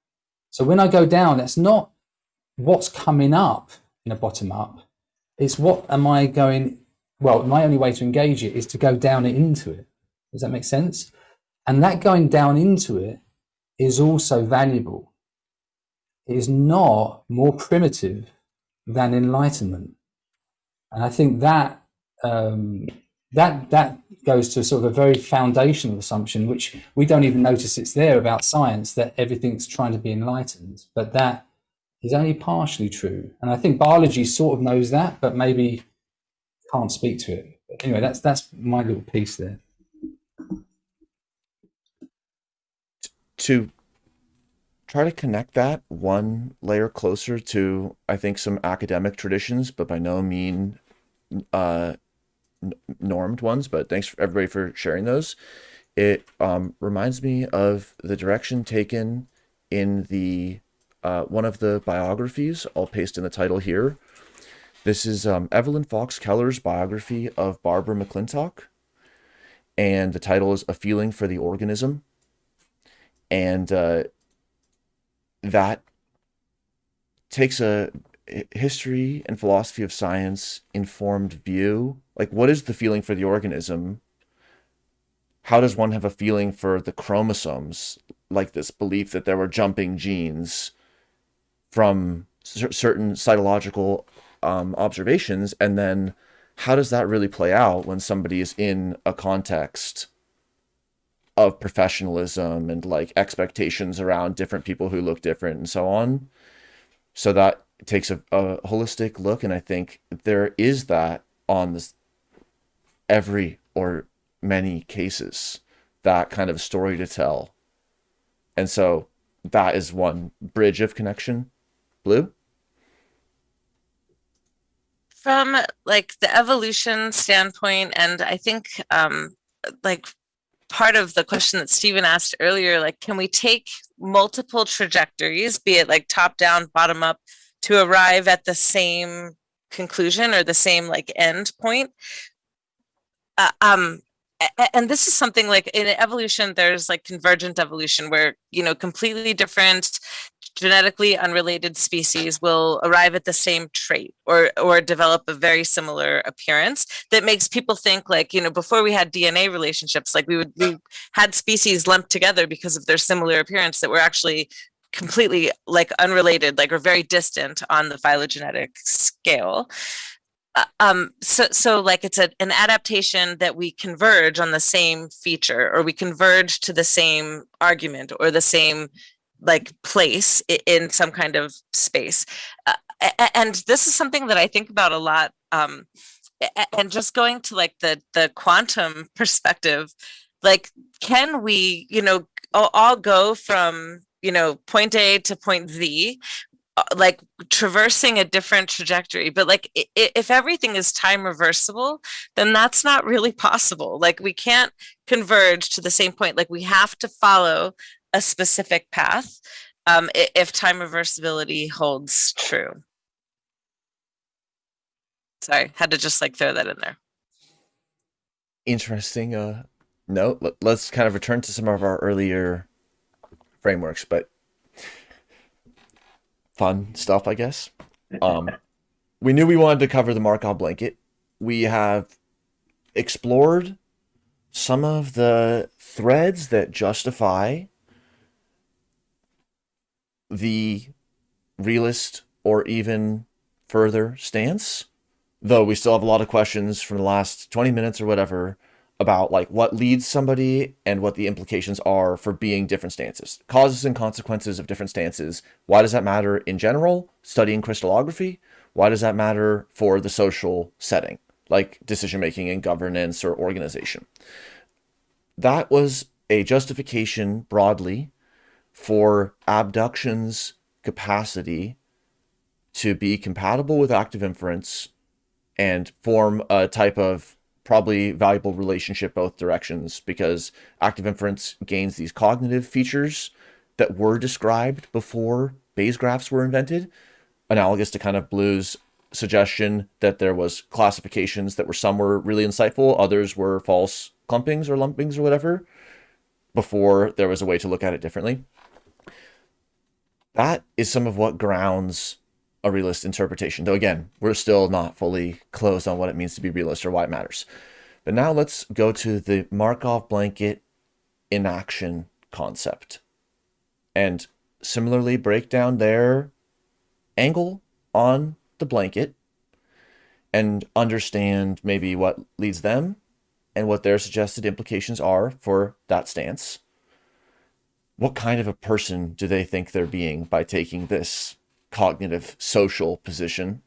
So when I go down, that's not what's coming up in a bottom up it's what am I going well my only way to engage it is to go down into it does that make sense and that going down into it is also valuable it is not more primitive than enlightenment and I think that um, that that goes to sort of a very foundational assumption which we don't even notice it's there about science that everything's trying to be enlightened but that is only partially true. And I think biology sort of knows that, but maybe can't speak to it. But anyway, that's that's my little piece there. To try to connect that one layer closer to, I think, some academic traditions, but by no mean uh, normed ones. But thanks for everybody for sharing those. It um, reminds me of the direction taken in the uh, one of the biographies. I'll paste in the title here. This is um, Evelyn Fox Keller's biography of Barbara McClintock. And the title is A Feeling for the Organism. And uh, that takes a history and philosophy of science informed view. Like, what is the feeling for the organism? How does one have a feeling for the chromosomes? Like this belief that there were jumping genes from certain cytological um, observations and then how does that really play out when somebody is in a context of professionalism and like expectations around different people who look different and so on. So that takes a, a holistic look and i think there is that on this every or many cases that kind of story to tell. And so that is one bridge of connection. Blue? From like the evolution standpoint, and I think um, like part of the question that Stephen asked earlier, like, can we take multiple trajectories, be it like top down, bottom up, to arrive at the same conclusion or the same like end point? Uh, um, and this is something like in evolution there's like convergent evolution where you know completely different genetically unrelated species will arrive at the same trait or or develop a very similar appearance that makes people think like you know before we had dna relationships like we would we had species lumped together because of their similar appearance that were actually completely like unrelated like or very distant on the phylogenetic scale um so so like it's a, an adaptation that we converge on the same feature or we converge to the same argument or the same like place in some kind of space. Uh, and this is something that i think about a lot um and just going to like the the quantum perspective like can we you know all, go from you know point a to point z uh, like traversing a different trajectory but like if everything is time reversible then that's not really possible. Like we can't converge to the same point. Like we have to follow a specific path um if time reversibility holds true. Sorry had to just like throw that in there. Interesting uh. Let- Let's kind of return to some of our earlier frameworks, but fun stuff, I guess. Um, we knew we wanted to cover the Markov blanket. We have explored some of the threads that justify the realist or even further stance though we still have a lot of questions from the last 20 minutes or whatever about like what leads somebody and what the implications are for being different stances. Causes and consequences of different stances. Why does that matter in general? Studying crystallography. Why does that matter for the social setting like decision making and governance or organization? That was a justification broadly for abduction's capacity to be compatible with active inference and form a type of probably valuable relationship both directions because active inference gains these cognitive features that were described before Bayes graphs were invented, analogous to kind of Blue's suggestion that there was classifications that were some were really insightful, others were false clumpings or lumpings or whatever, before there was a way to look at it differently. That is some of what grounds a realist interpretation. Though again, we're still not fully closed on what it means to be realist or why it matters. But now let's go to the Markov blanket enaction concept. And similarly break down their angle on the blanket and understand maybe what leads them and what their suggested implications are for that stance. What kind of a person do they think they're being by taking this cognitive social position,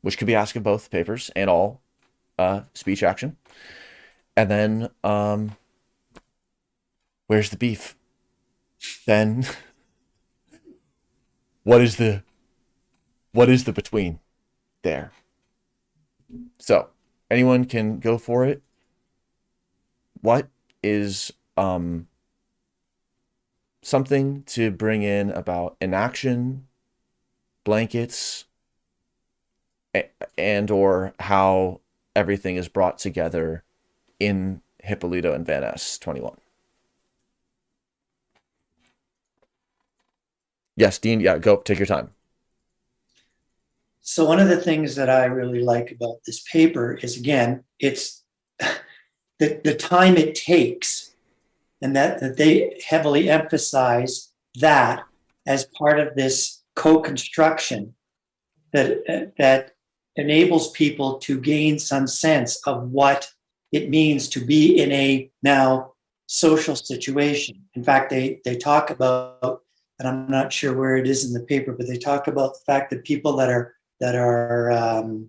which could be asked of both papers and all uh, speech action. And then, um, where's the beef? Then, what is the what is the between there? So, anyone can go for it. What is um something to bring in about enaction blankets and or how everything is brought together in Hipólito and Van Es 21. Yes, Dean, yeah, go take your time. So one of the things that I really like about this paper is again, it's the, the time it takes and that, that they heavily emphasize that as part of this co-construction that, that enables people to gain some sense of what it means to be in a now social situation. In fact, they, they talk about, and I'm not sure where it is in the paper, but they talk about the fact that people that are that are um,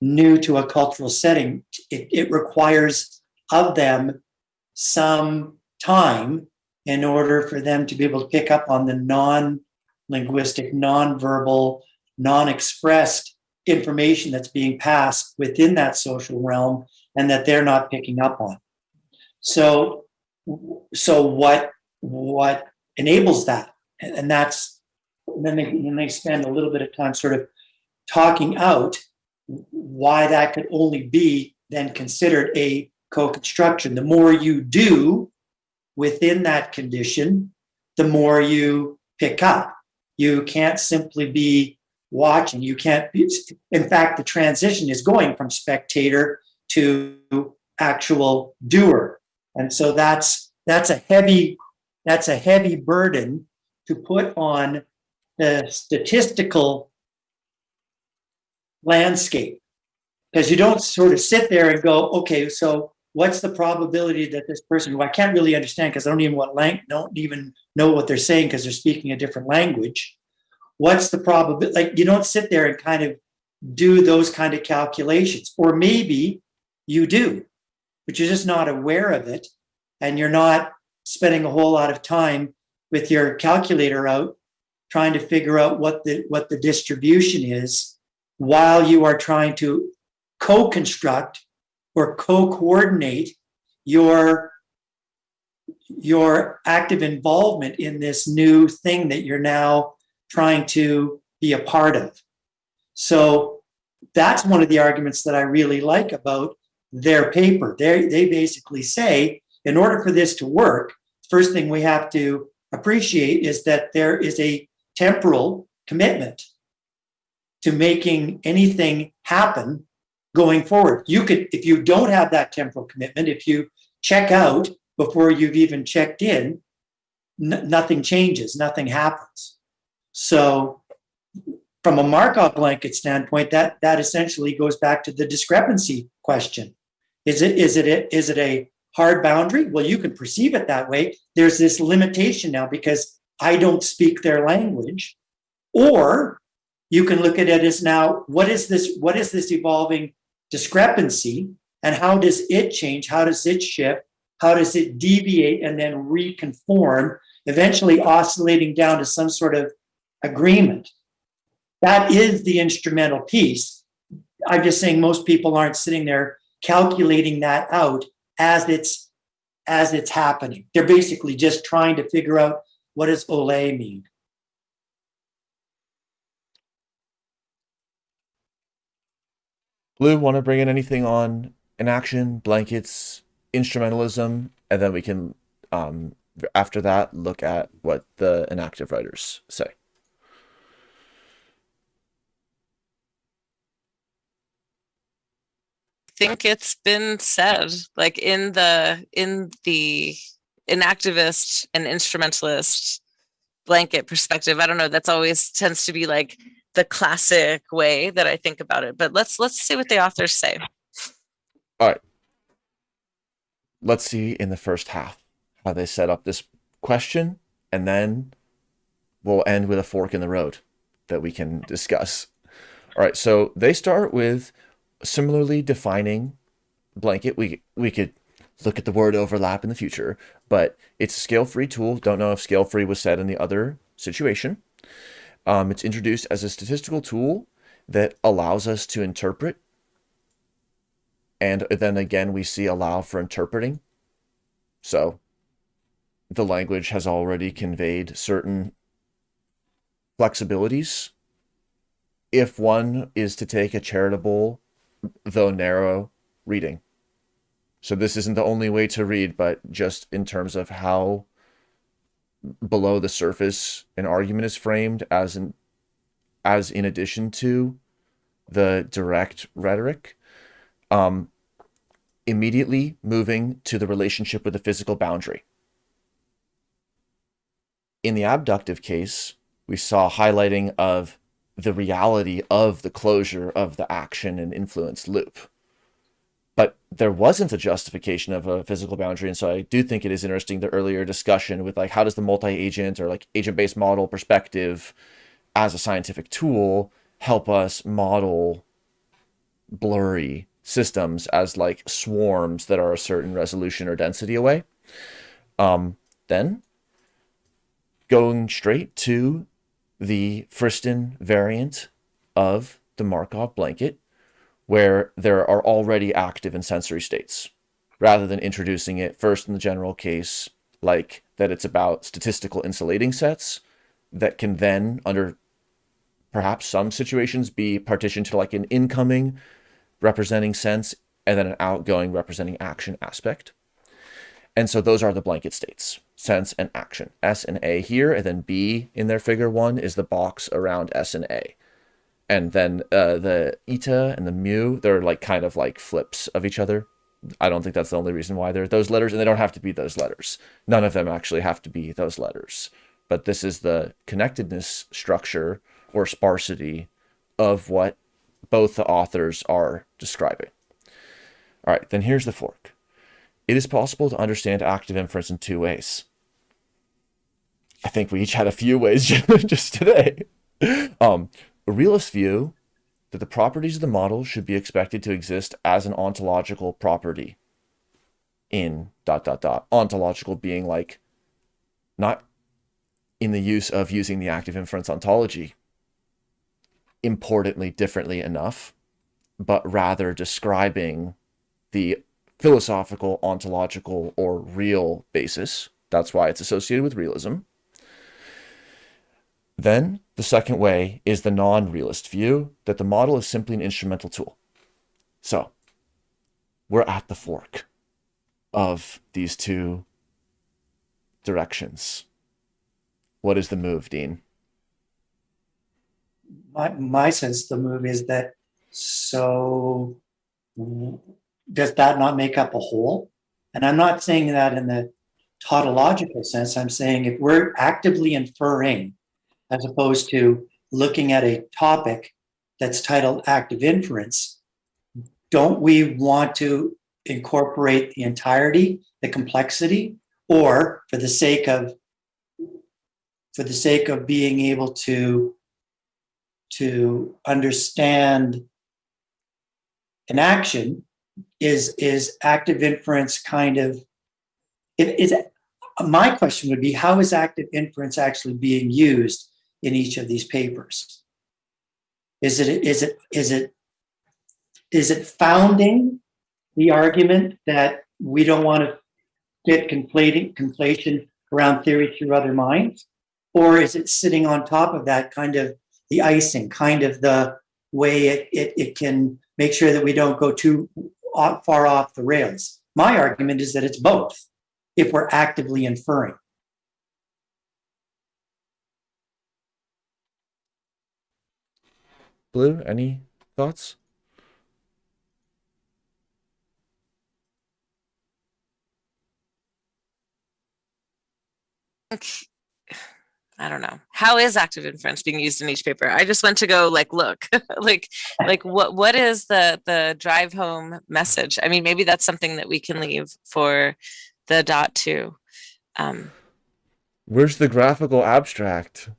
new to a cultural setting, it, it requires of them some time in order for them to be able to pick up on the non-linguistic, non-verbal, non-expressed information that's being passed within that social realm and that they're not picking up on. So, so what what enables that, and, and that's and then they then they spend a little bit of time sort of talking out why that could only be then considered a co-construction. The more you do within that condition, the more you pick up. You can't simply be watching. You can't be, in fact, the transition is going from spectator to actual doer. And so that's that's a heavy that's a heavy burden to put on the statistical landscape because you don't sort of sit there and go, okay, so what's the probability that this person who I can't really understand because I don't even what lang- don't even know what they're saying because they're speaking a different language. What's the probability? Like you don't sit there and kind of do those kind of calculations, or maybe you do, but you're just not aware of it, and you're not spending a whole lot of time with your calculator out trying to figure out what the what the distribution is while you are trying to co-construct or co-coordinate your your active involvement in this new thing that you're now trying to be a part of. So that's one of the arguments that i really like about their paper. They they basically say in order for this to work first thing we have to appreciate is that there is a temporal commitment to making anything happen going forward. You could, if you don't have that temporal commitment, if you check out before you've even checked in, nothing changes, nothing happens. So, from a Markov blanket standpoint, that that essentially goes back to the discrepancy question. Is it is it a, is it a hard boundary? Well, you can perceive it that way. There's this limitation now because I don't speak their language, or you can look at it as now what is this what is this evolving discrepancy and how does it change? How does it shift? How does it deviate and then reconform eventually oscillating down to some sort of agreement? That is the instrumental piece. I'm just saying most people aren't sitting there calculating that out as it's as it's happening. They're basically just trying to figure out what does ole mean Blue, want to bring in anything on enaction, blankets, instrumentalism, and then we can, um, after that, look at what the enactive writers say. think it's been said like in the in the enactivist and instrumentalist blanket perspective i don't know that's always tends to be like the classic way that i think about it but let's let's see what the authors say All right. Let's see in the first half how they set up this question, and then we'll end with a fork in the road that we can discuss. All right, so they start with similarly defining blanket. We we could look at the word overlap in the future, but it's a scale-free tool. Don't know if scale-free was said in the other situation. Um, it's introduced as a statistical tool that allows us to interpret. And then again, we see allow for interpreting. So the language has already conveyed certain flexibilities. If one is to take a charitable, though narrow, reading. So this isn't the only way to read, but just in terms of how below the surface an argument is framed as in as in addition to the direct rhetoric um immediately moving to the relationship with the physical boundary. In the abductive case we saw highlighting of the reality of the closure of the action and influence loop but there wasn't a justification of a physical boundary. And so i do think it is interesting the earlier discussion with like how does the multi-agent or like agent-based model perspective as a scientific tool help us model blurry systems as like swarms that are a certain resolution or density away? Um, then going straight to the Friston variant of the Markov blanket where there are already active and sensory states, rather than introducing it first in the general case, like that it's about statistical insulating sets that can then, under perhaps some situations, be partitioned to like an incoming representing sense and then an outgoing representing action aspect. And so those are the blanket states, sense and action. S and A here, and then B in their figure one is the box around S and A. And then uh, the eta and the mu, they're like kind of like flips of each other. I don't think that's the only reason why they're those letters, and they don't have to be those letters. None of them actually have to be those letters. But this is the connectedness structure or sparsity of what both the authors are describing. All right, then here's the fork. It is possible to understand active inference in two ways. I think we each had a few ways just today. Um, a realist view that the properties of the model should be expected to exist as an ontological property in dot dot dot. Ontological being like not in the use of using the active inference ontology importantly differently enough, but rather describing the philosophical, ontological, or real basis. That's why it's associated with realism. Then the second way is the non realist view that the model is simply an instrumental tool. So we're at the fork of these two directions. What is the move, Dean? My, my sense the move is that so does that not make up a whole? And I'm not saying that in the tautological sense. I'm saying if we're actively inferring, as opposed to looking at a topic that's titled active inference, don't we want to incorporate the entirety, the complexity, or for the sake of for the sake of being able to to understand an action is is active inference kind of it is my question would be how is active inference actually being used in each of these papers. Is it is it is it is it founding the argument that we don't want to get conflating conflation around theory through other minds? Or is it sitting on top of that kind of the icing kind of the way it, it, it can make sure that we don't go too far off the rails? My argument is that it's both if we're actively inferring Blue, any thoughts? I don't know. How is active inference being used in each paper? I just went to go like look, like like what what is the the drive home message? I mean, maybe that's something that we can leave for the dot two. Um, Where's the graphical abstract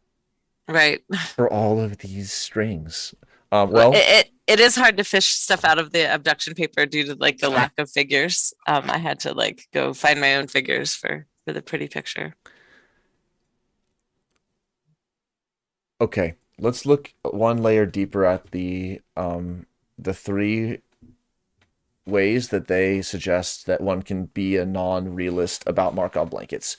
right. for all of these strings? Um, well, it, it it is hard to fish stuff out of the abduction paper due to like the lack of figures. Um, I had to like go find my own figures for for the pretty picture. okay, let's look one layer deeper at the um, the three ways that they suggest that one can be a non-realist about Markov blankets.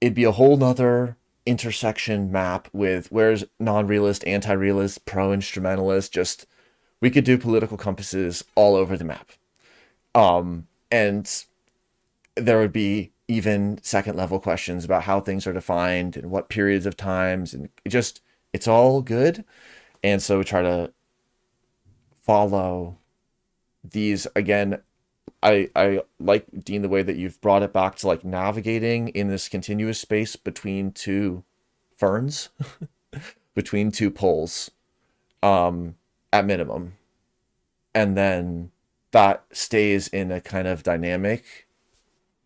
It'd be a whole nother intersection map with where's non-realist, anti-realist, pro-instrumentalist, just we could do political compasses all over the map. Um, and there would be even second level questions about how things are defined and what periods of times and it just it's all good and so we try to follow these again i i like dean the way that you've brought it back to like navigating in this continuous space between two ferns between two poles um at minimum and then that stays in a kind of dynamic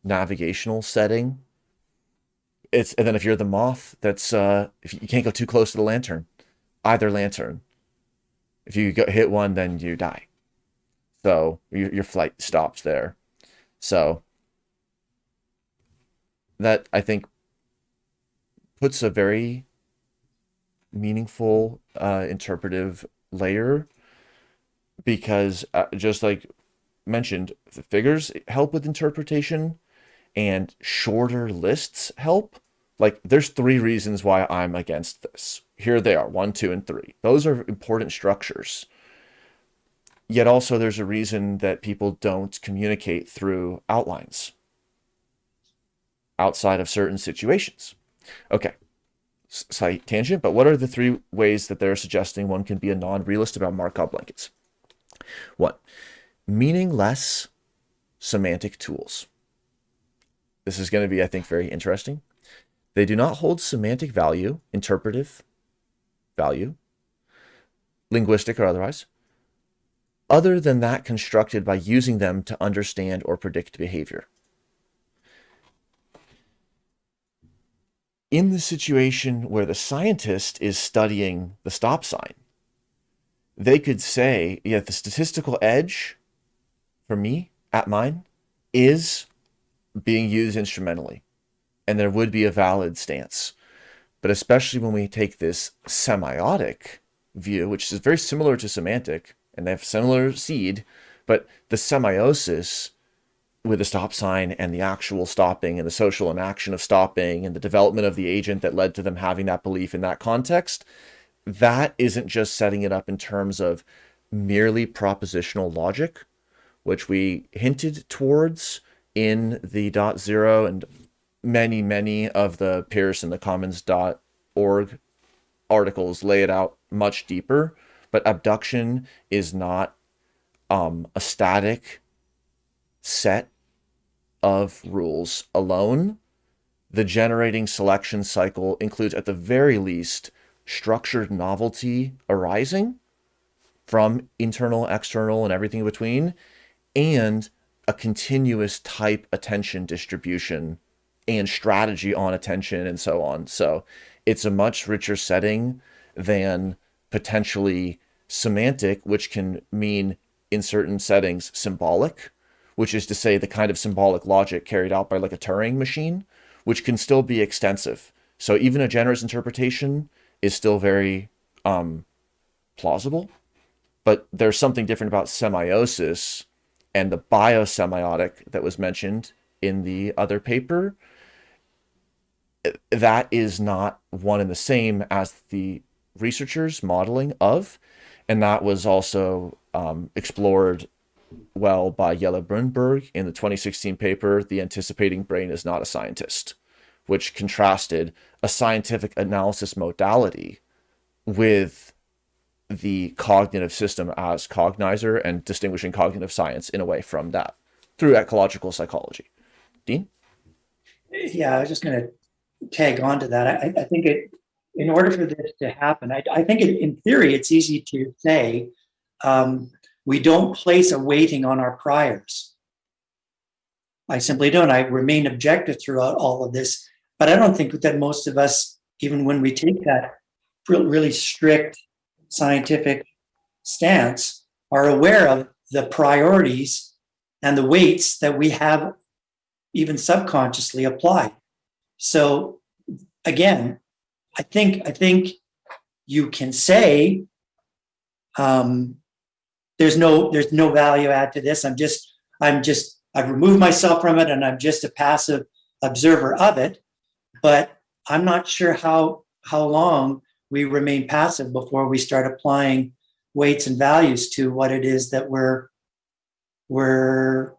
navigational setting. It's and then if you're the moth, that's uh if you, can't go too close to the lantern, either lantern. If you go, hit one, then you die. So your your flight stops there. So that I think puts a very meaningful uh, interpretive layer because uh, just like mentioned, the figures help with interpretation and shorter lists help. Like, there's three reasons why I'm against this. Here they are one, two, and three. Those are important structures. Yet also, there's a reason that people don't communicate through outlines outside of certain situations. Okay, slight tangent, but what are the three ways that they're suggesting one can be a non realist about Markov blankets? One, meaningless semantic tools. This is going to be, I think, very interesting. They do not hold semantic value, interpretive value, linguistic or otherwise, other than that constructed by using them to understand or predict behavior. In the situation where the scientist is studying the stop sign, they could say, yeah, the statistical edge for me at mine is being used instrumentally. And there would be a valid stance. But especially when we take this semiotic view, which is very similar to semantic, and they have similar seed, but the semiosis with the stop sign and the actual stopping and the social enaction of stopping and the development of the agent that led to them having that belief in that context, that isn't just setting it up in terms of merely propositional logic, which we hinted towards in the dot zero and many, many of the Peirce and the commens.org articles lay it out much deeper. But abduction is not um, a static set of rules alone. The generating selection cycle includes, at the very least, structured novelty arising from internal, external, and everything in between, and a continuous type attention distribution and strategy on attention and so on. So it's a much richer setting than potentially semantic, which can mean in certain settings symbolic, which is to say the kind of symbolic logic carried out by like a Turing machine, which can still be extensive. So even a generous interpretation is still very um, plausible, but there's something different about semiosis and the biosemiotic that was mentioned in the other paper. That is not one and the same as the researchers' modeling of, and that was also um, explored well by Jelle Bruineberg in the 2016 paper, The Anticipating Brain is Not a Scientist which contrasted a scientific analysis modality with the cognitive system as cognizer and distinguishing cognitive science in a way from that through ecological psychology. Dean? Yeah, I was just going to tag on to that. I, I, think it, in order for this to happen, I, I think it, in theory, it's easy to say um, we don't place a weighting on our priors. I simply don't. I remain objective throughout all of this. But I don't think that most of us, even when we take that really strict scientific stance, are aware of the priorities and the weights that we have even subconsciously applied. So again, I think I think you can say um, there's no there's no value add to this. I'm just I'm just I've removed myself from it and I'm just a passive observer of it but I'm not sure how how long we remain passive before we start applying weights and values to what it is that we're we're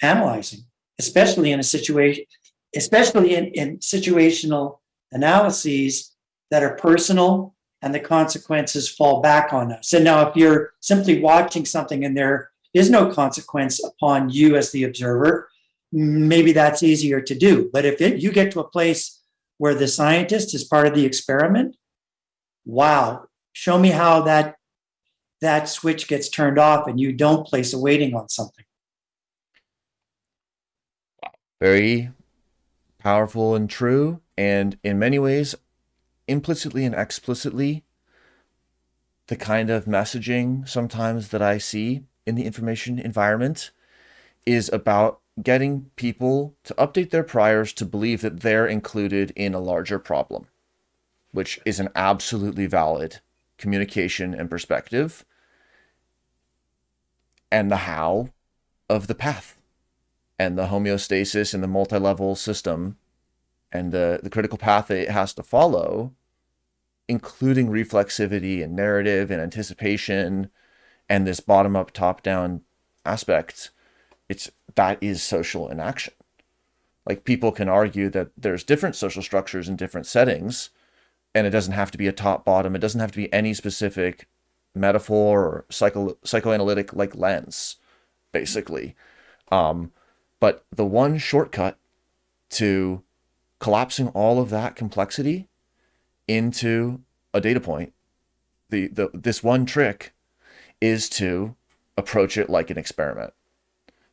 analyzing, especially in a situation, especially in, in situational analyses that are personal and the consequences fall back on us. And now, if you're simply watching something and there is no consequence upon you as the observer, maybe that's easier to do. But if it, you get to a place where the scientist is part of the experiment wow show me how that that switch gets turned off and you don't place a weighting on something very powerful and true and in many ways implicitly and explicitly the kind of messaging sometimes that i see in the information environment is about getting people to update their priors to believe that they're included in a larger problem, which is an absolutely valid communication and perspective, and the how of the path and the homeostasis and the multi-level system and the, the critical path that it has to follow, including reflexivity and narrative and anticipation and this bottom up, top down aspect, it's that is social enaction. Like people can argue that there's different social structures in different settings, and it doesn't have to be a top bottom. It doesn't have to be any specific metaphor or psycho psychoanalytic like lens, basically. Um, but the one shortcut to collapsing all of that complexity into a data point, the, the this one trick is to approach it like an experiment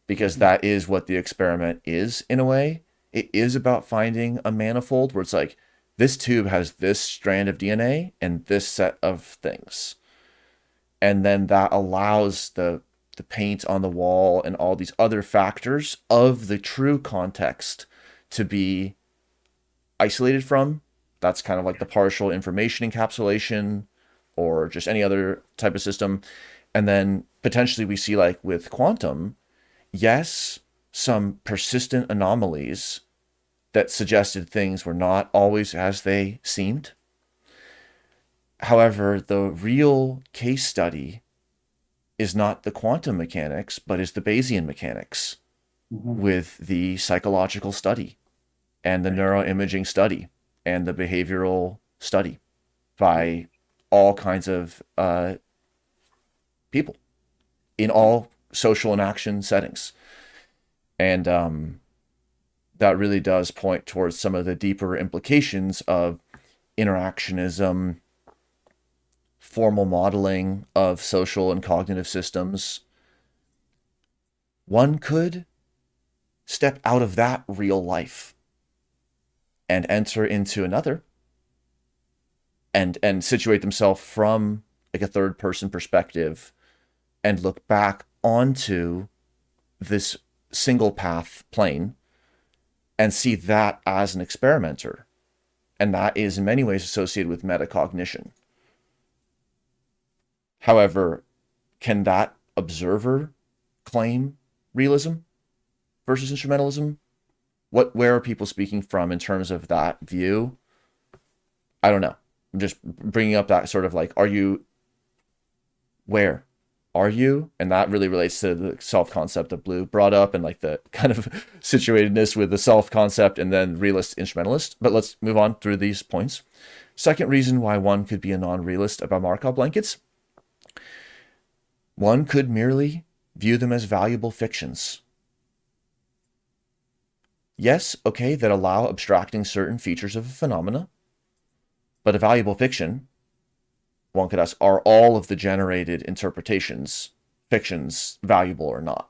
because that is what the experiment is in a way. It is about finding a manifold where it's like this tube has this strand of DNA and this set of things. And then that allows the the paint on the wall and all these other factors of the true context to be isolated from. That's kind of like the partial information encapsulation or just any other type of system. And then potentially we see like with quantum, yes, some persistent anomalies that suggested things were not always as they seemed. However, the real case study is not the quantum mechanics, but is the Bayesian mechanics Mhm. with the psychological study and the neuroimaging study and the behavioral study by all kinds of uh, people in all social and action settings. And um, that really does point towards some of the deeper implications of interactionism, formal modeling of social and cognitive systems. One could step out of that real life and enter into another and and situate themselves from like a third person perspective and look back onto this single path plane and see that as an experimenter. And that is in many ways associated with metacognition. However can that observer claim realism versus instrumentalism what where are people speaking from in terms of that view? I don't know. I'm just bringing up that sort of like are you where are you? And that really relates to the self concept of blue brought up and like the kind of situatedness with the self concept and then realist instrumentalist. But let's move on through these points. Second reason why one could be a non-realist about markov blankets. One could merely view them as valuable fictions yes, okay, that allow abstracting certain features of a phenomena, but a valuable fiction, one could ask, are all of the generated interpretations, fictions, valuable or not?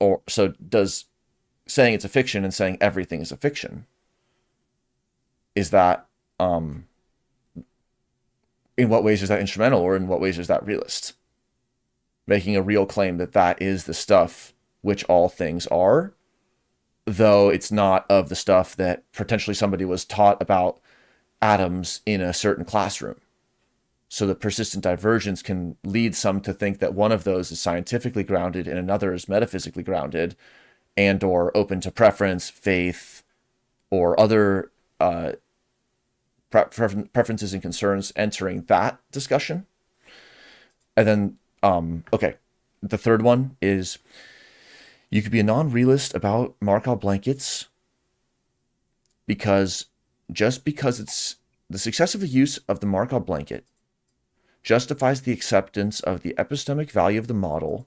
Or so does saying it's a fiction and saying everything is a fiction, is that um in what ways is that instrumental or in what ways is that realist? Making a real claim that that is the stuff which all things are though it's not of the stuff that potentially somebody was taught about atoms in a certain classroom. So the persistent divergence can lead some to think that one of those is scientifically grounded and another is metaphysically grounded and or open to preference, faith, or other uh, prefer- preferences and concerns entering that discussion. And then, um, okay, the third one is you could be a non-realist about Markov blankets because just because it's the successful use of the Markov blanket justifies the acceptance of the epistemic value of the model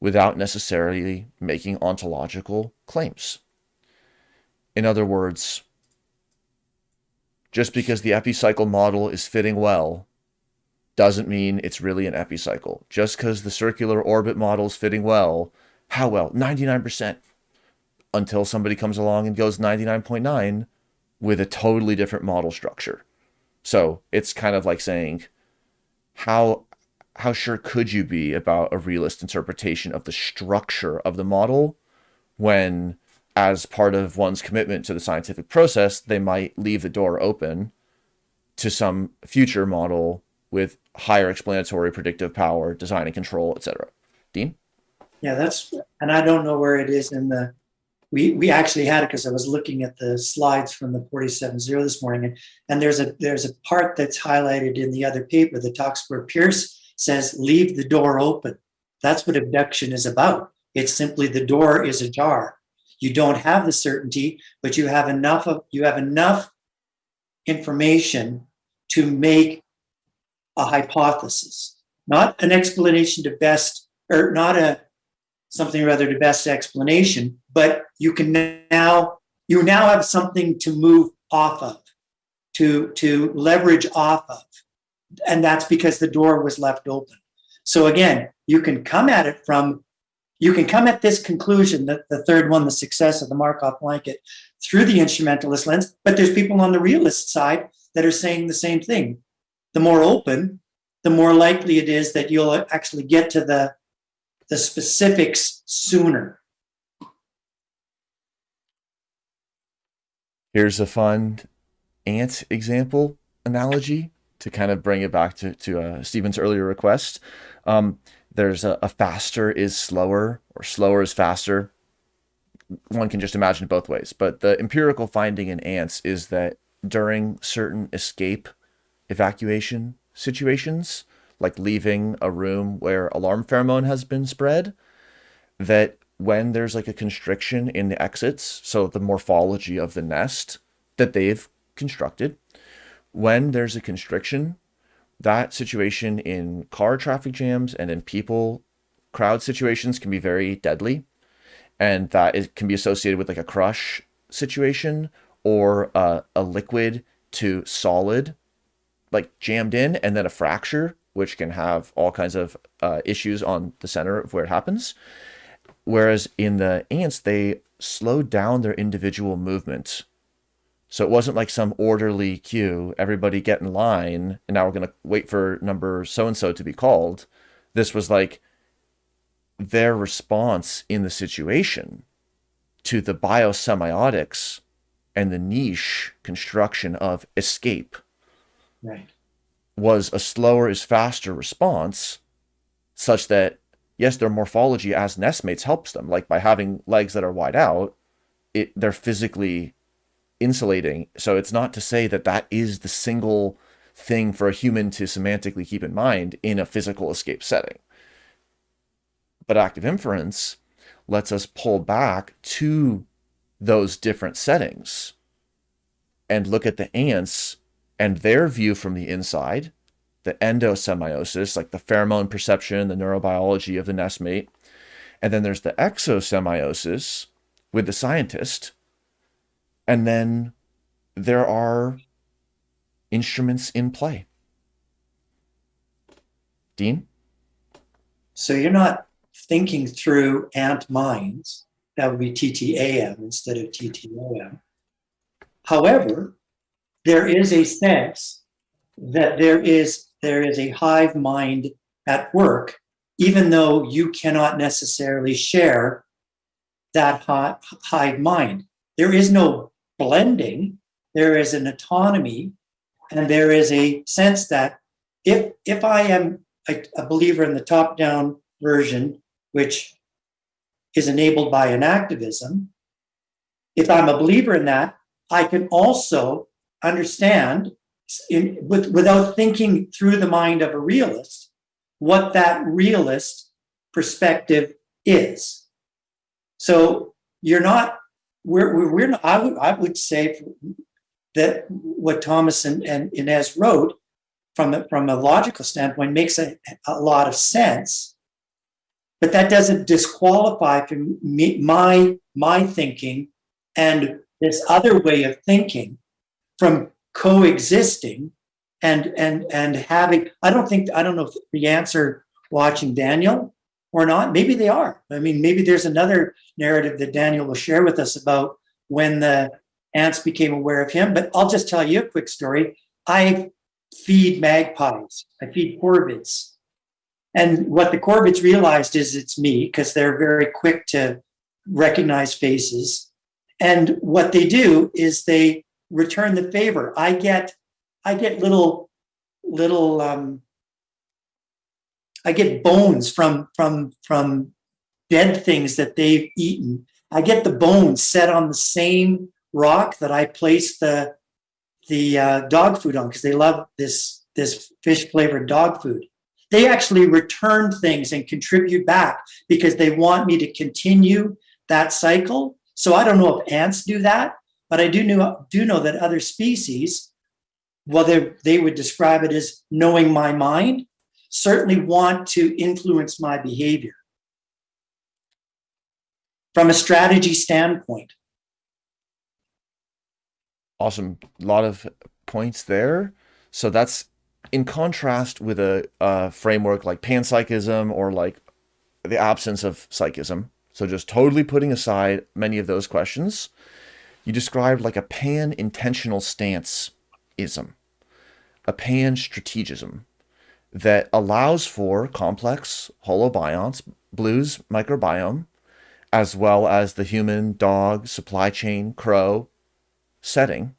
without necessarily making ontological claims. In other words, just because the epicycle model is fitting well doesn't mean it's really an epicycle. Just because the circular orbit model is fitting well how well? 99%. Until somebody comes along and goes 99.9 with a totally different model structure. So it's kind of like saying, how how sure could you be about a realist interpretation of the structure of the model when as part of one's commitment to the scientific process they might leave the door open to some future model with higher explanatory predictive power design and control etc dean Yeah, that's, and I don't know where it is in the, we, we actually had it because I was looking at the slides from the 47.0 this morning. And, and there's a, there's a part that's highlighted in the other paper that talks where Peirce says leave the door open. That's what abduction is about. It's simply the door is ajar. You don't have the certainty, but you have enough of you have enough information to make a hypothesis, not an explanation to best, or not a something rather to best explanation, but you can now you now have something to move off of, to to leverage off of, and that's because the door was left open. So again, you can come at it from you can come at this conclusion that the third one, the success of the Markov blanket, through the instrumentalist lens, but there's people on the realist side that are saying the same thing. The more open, the more likely it is that you'll actually get to the, the specifics sooner. Here's a fun ant example analogy to kind of bring it back to, to uh, Stephen's earlier request. Um, there's a, a faster is slower or slower is faster. One can just imagine both ways. But the empirical finding in ants is that during certain escape evacuation situations, like leaving a room where alarm pheromone has been spread, that when there's like a constriction in the exits, so the morphology of the nest that they've constructed, when there's a constriction, that situation in car traffic jams and in people crowd situations can be very deadly. And that it can be associated with like a crush situation or a, a liquid to solid, like jammed in, and then a fracture, which can have all kinds of uh, issues on the center of where it happens. Whereas in the ants, they slowed down their individual movement. So it wasn't like some orderly queue, everybody get in line, and now we're going to wait for number so and so to be called. This was like their response in the situation to the biosemiotics and the niche construction of escape Right. Was a slower is faster response such that yes their morphology as nestmates helps them. Like by having legs that are wide out it they're physically insulating. So it's not to say that that is the single thing for a human to semantically keep in mind in a physical escape setting. But active inference lets us pull back to those different settings and look at the ants and their view from the inside, the endosemiosis, like the pheromone perception, the neurobiology of the nestmate. And then there's the exosemiosis with the scientist. And then there are instruments in play. Dean? So you're not thinking through ant minds. That would be TTAM instead of TTOM. However, there is a sense that there is there is a hive mind at work, even though you cannot necessarily share that hi- hive mind. There is no blending. There is an autonomy, and there is a sense that if if I am a, a believer in the top-down version, which is enabled by enactivism, if I'm a believer in that, I can also understand in, with, without thinking through the mind of a realist what that realist perspective is. So you're not, we're, we're, we're not, I would, I would say that what Thomas and, and Inez wrote from a, from a logical standpoint makes a, a lot of sense. But that doesn't disqualify from me, my, my thinking and this other way of thinking from coexisting and and and having i don't think i don't know if the answer watching daniel or not maybe they are. I mean maybe there's another narrative that daniel will share with us about when the ants became aware of him but i'll just tell you a quick story. I feed magpies. I feed corvids. And what the corvids realized is it's me because they're very quick to recognize faces. And what they do is they return the favor. I get, I get little, little, um, I get bones from from from dead things that they've eaten. I get the bones set on the same rock that I place the the uh, dog food on because they love this this fish flavored dog food. they actually return things and contribute back because they want me to continue that cycle. So I don't know if ants do that, but I do know do know that other species, well, they would describe it as knowing my mind, certainly want to influence my behavior from a strategy standpoint. Awesome. A lot of points there. So that's in contrast with a, a framework like panpsychism or like the absence of psychism. So just totally putting aside many of those questions, you described like a pan intentional stance ism, a pan strategism that allows for complex holobionts, blues microbiome, as well as the human, dog, supply chain, crow setting,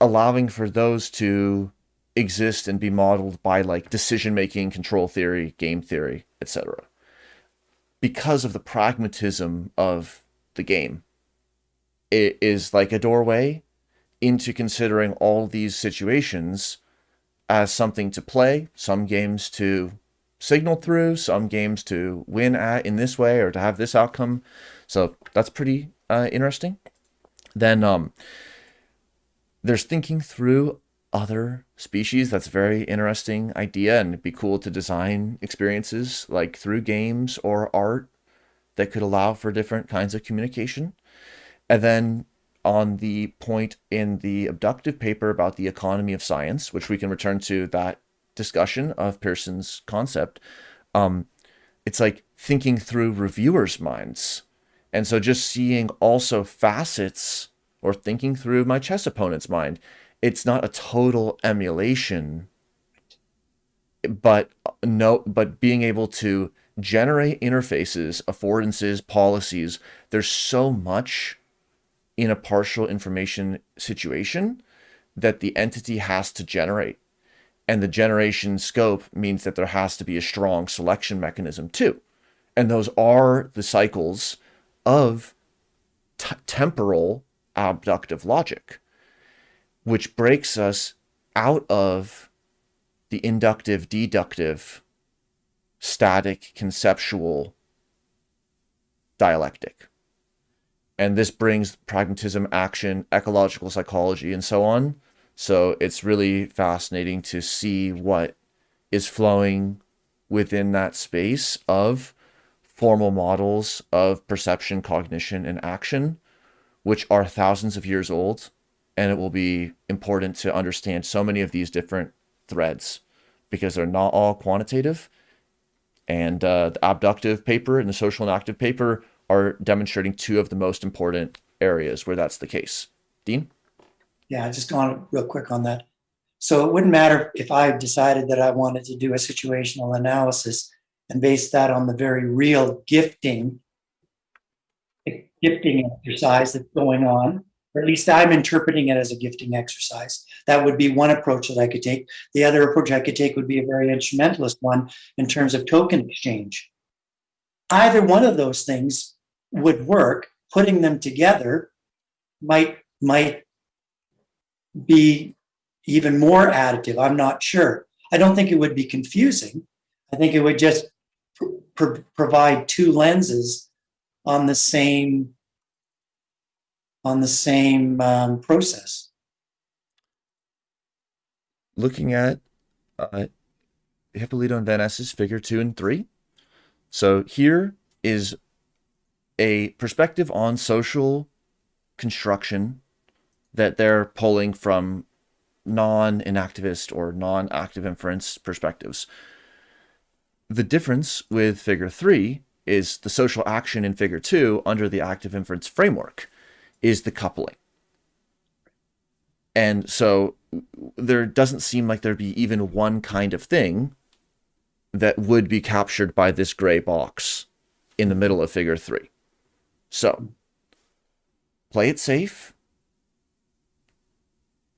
allowing for those to exist and be modeled by like decision making, control theory, game theory, etc. Because of the pragmatism of the game, is like a doorway into considering all these situations as something to play, some games to signal through, some games to win at in this way or to have this outcome. So that's pretty uh, interesting. Then um, there's thinking through other species. That's a very interesting idea, and it'd be cool to design experiences like through games or art that could allow for different kinds of communication. And then on the point in the abductive paper about the economy of science, which we can return to that discussion of Peirce's concept, um, it's like thinking through reviewers' minds. And so just seeing also facets or thinking through my chess opponent's mind. It's not a total emulation, but no, but being able to generate interfaces, affordances, policies. There's so much in a partial information situation that the entity has to generate. And the generation scope means that there has to be a strong selection mechanism too. And those are the cycles of temporal abductive logic, which breaks us out of the inductive, deductive, static, conceptual dialectic. And this brings pragmatism, action, ecological psychology, and so on. So it's really fascinating to see what is flowing within that space of formal models of perception, cognition, and action which are thousands of years old. And it will be important to understand so many of these different threads because they're not all quantitative. And uh, the abductive paper and the social enactive paper are demonstrating two of the most important areas where that's the case. Dean? Yeah, just on real quick on that. So it wouldn't matter if I decided that I wanted to do a situational analysis and base that on the very real gifting gifting exercise that's going on, or at least I'm interpreting it as a gifting exercise. That would be one approach that I could take. The other approach I could take would be a very instrumentalist one in terms of token exchange. Either one of those things would work. Putting them together might might be even more additive. I'm not sure. I don't think it would be confusing. I think it would just pr- pr- provide two lenses on the same on the same um, process. Looking at uh, Hipólito and Van figure two and three. So here is a perspective on social construction that they're pulling from non-enactivist or non-active inference perspectives. The difference with figure three is the social action in figure two under the active inference framework is the coupling. And so there doesn't seem like there'd be even one kind of thing that would be captured by this gray box in the middle of figure three. So play it safe.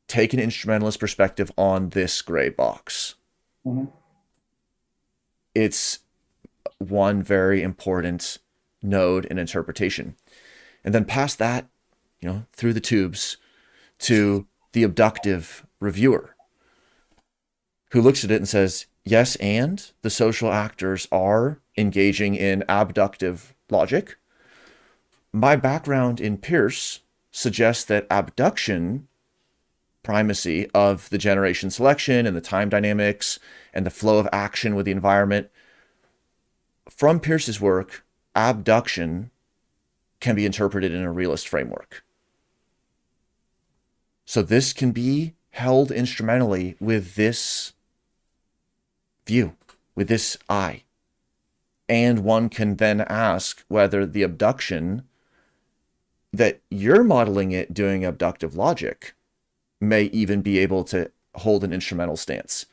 Take an instrumentalist perspective on this gray box. Mm-hmm. It's one very important node in interpretation. And then past that, you know, through the tubes to the abductive reviewer who looks at it and says, yes, and the social actors are engaging in abductive logic. My background in Peirce suggests that abduction primacy of the generation selection and the time dynamics and the flow of action with the environment. From Peirce's work, abduction can be interpreted in a realist framework. So this can be held instrumentally with this view, with this eye. And one can then ask whether the abduction that you're modeling it doing abductive logic may even be able to hold an instrumental stance.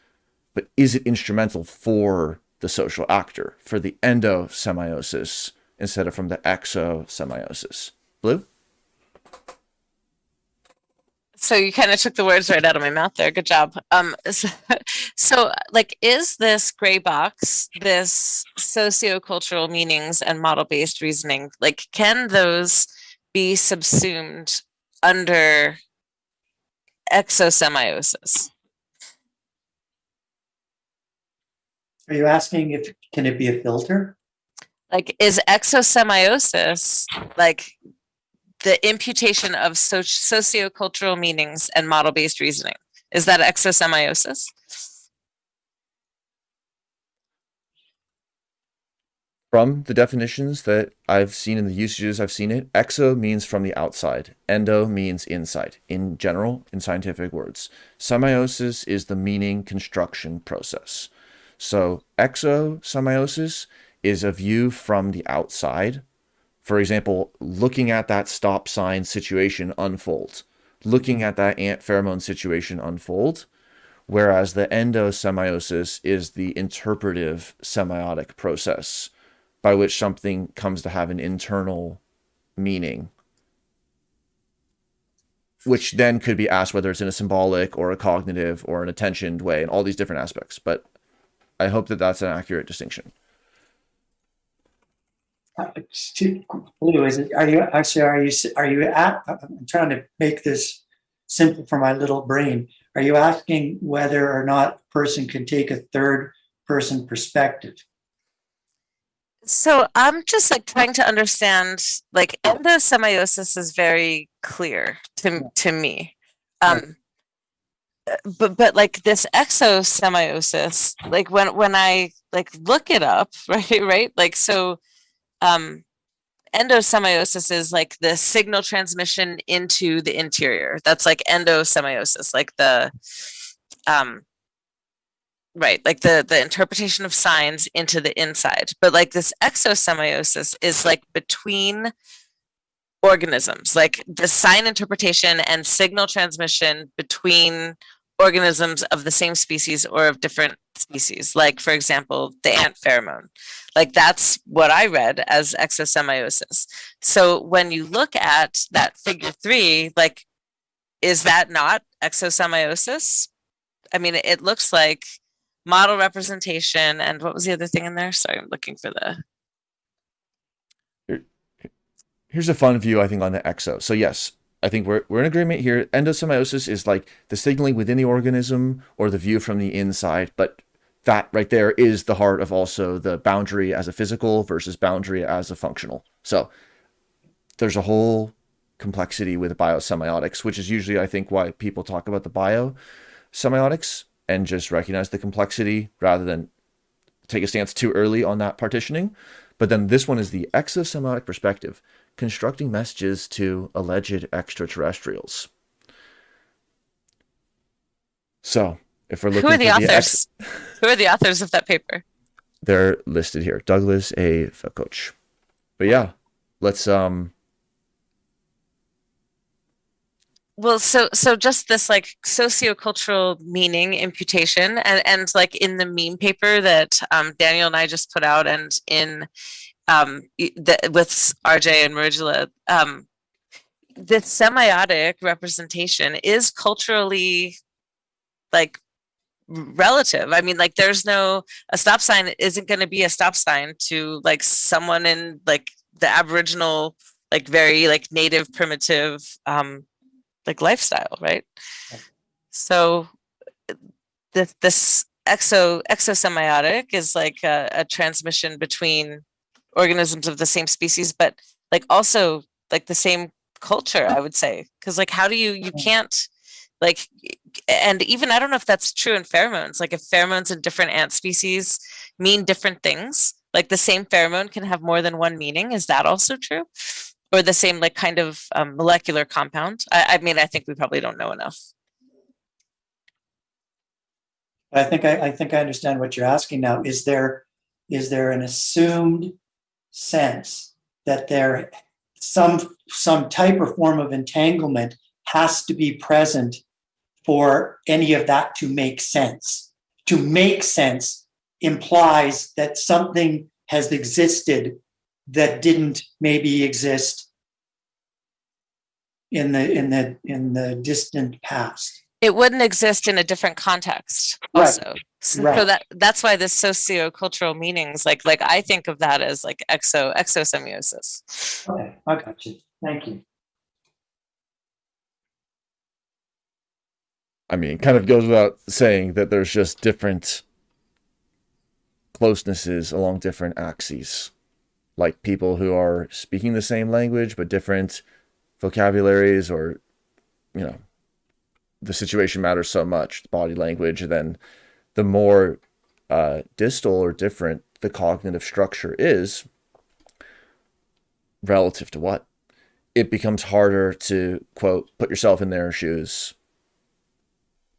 But is it instrumental for the social actor, for the endosemiosis, instead of from the exosemiosis? Blue? So you kind of took the words right out of my mouth there. Good job. Um, so, so like, is this gray box, this sociocultural meanings and model-based reasoning, like, can those be subsumed under exosemiosis? Are you asking if, can it be a filter? Like, is exosemiosis like the imputation of so- sociocultural meanings and model-based reasoning? Is that exosemiosis? From the definitions that I've seen in the usages I've seen it, exo means from the outside, endo means inside, in general, in scientific words. Semiosis is the meaning construction process. So exosemiosis is a view from the outside. For example, looking at that stop sign situation unfold, looking at that ant pheromone situation unfold, whereas the endosemiosis is the interpretive semiotic process by which something comes to have an internal meaning which then could be asked whether it's in a symbolic or a cognitive or an attentioned way and all these different aspects. But i hope that that's an accurate distinction It, are you, actually, are you, are you at, I'm trying to make this simple for my little brain. Are you asking whether or not a person can take a third person perspective? So I'm just like trying to understand, like endosemiosis is very clear to to me. Um but but like this exosemiosis, like when when I like look it up, right, right? Like so um endosemiosis is like the signal transmission into the interior. That's like endosemiosis, like the um Right, like the the interpretation of signs into the inside. But like this exosemiosis is like between organisms, like the sign interpretation and signal transmission between organisms of the same species or of different species. Like for example, the ant pheromone. Like that's what I read as exosemiosis. So when you look at that figure three, like is that not exosemiosis? I mean, it looks like model representation and what was the other thing in there? Sorry, I'm looking for the here's a fun view i think on the exo so yes i think we're, we're in agreement here. Endosemiosis is like the signaling within the organism or the view from the inside but that right there is the heart of also the boundary as a physical versus boundary as a functional. So there's a whole complexity with biosemiotics which is usually i think why people talk about the biosemiotics and just recognize the complexity rather than take a stance too early on that partitioning. But then this one is the exosemiotic perspective constructing messages to alleged extraterrestrials. So, if we're looking who are the authors? ex- who are the authors of that paper? they're listed here. Douglas A. Vakoch. But yeah, let's um Well, so so just this like sociocultural meaning imputation and and like in the meme paper that um, Daniel and I just put out and in um with RJ and Marigula, um the semiotic representation is culturally like relative. I mean, like there's no a stop sign isn't going to be a stop sign to like someone in like the Aboriginal, like very like native primitive um like lifestyle, right? So this this exo exosemiotic is like a, a transmission between organisms of the same species, but like also like the same culture, I would say. Because like, how do you you can't like, and even I don't know if that's true in pheromones. Like, if pheromones in different ant species mean different things, like the same pheromone can have more than one meaning. Is that also true? Or the same like kind of um, molecular compound? I, I mean, I think we probably don't know enough. I think I, I think I understand what you're asking now. Is there is there an assumed sense that there some some type or form of entanglement has to be present for any of that to make sense? To make sense implies that something has existed that didn't maybe exist in the in the in the distant past. It wouldn't exist in a different context Right. also. So so Right. that that's why this sociocultural meanings, like like I think of that as like exo exosemiosis. Okay, I got you. Thank you. I mean, it kind of goes without saying that there's just different closenesses along different axes. Like people who are speaking the same language but different vocabularies, or, you know, the situation matters so much, the body language, then the more uh, distal or different the cognitive structure is relative to what? It becomes harder to, quote, put yourself in their shoes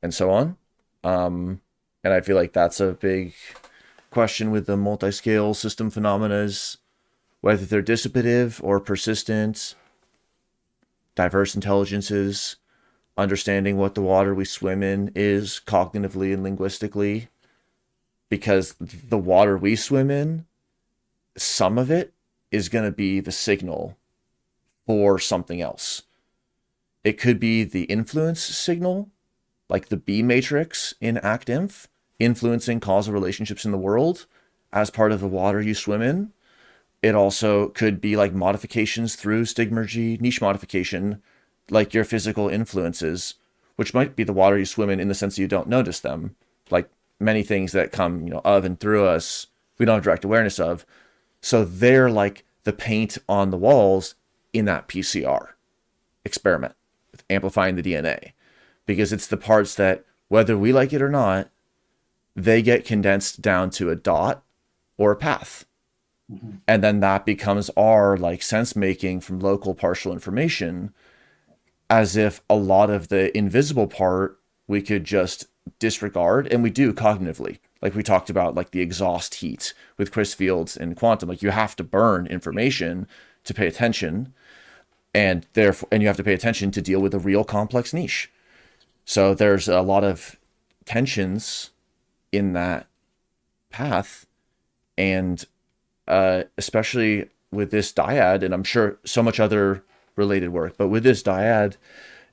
and so on. Um, and I feel like that's a big question with the multi-scale system phenomena is whether they're dissipative or persistent, diverse intelligences, understanding what the water we swim in is cognitively and linguistically, because the water we swim in, some of it is going to be the signal for something else. It could be the influence signal like the B matrix in ActInf, influencing causal relationships in the world as part of the water you swim in. It also could be like modifications through stigmergy, niche modification, like your physical influences, which might be the water you swim in in the sense that you don't notice them. Like many things that come, you know, of and through us, we don't have direct awareness of. So they're like the paint on the walls in that PCR experiment with amplifying the DNA because it's the parts that, whether we like it or not, they get condensed down to a dot or a path. Mm-hmm. And then that becomes our like sense making from local partial information, as if a lot of the invisible part we could just disregard, and we do cognitively. Like we talked about, like the exhaust heat with Chris Fields and quantum. Like you have to burn information to pay attention, and therefore, and you have to pay attention to deal with a real complex niche. So there's a lot of tensions in that path, and uh, especially with this dyad, and I'm sure so much other related work, but with this dyad,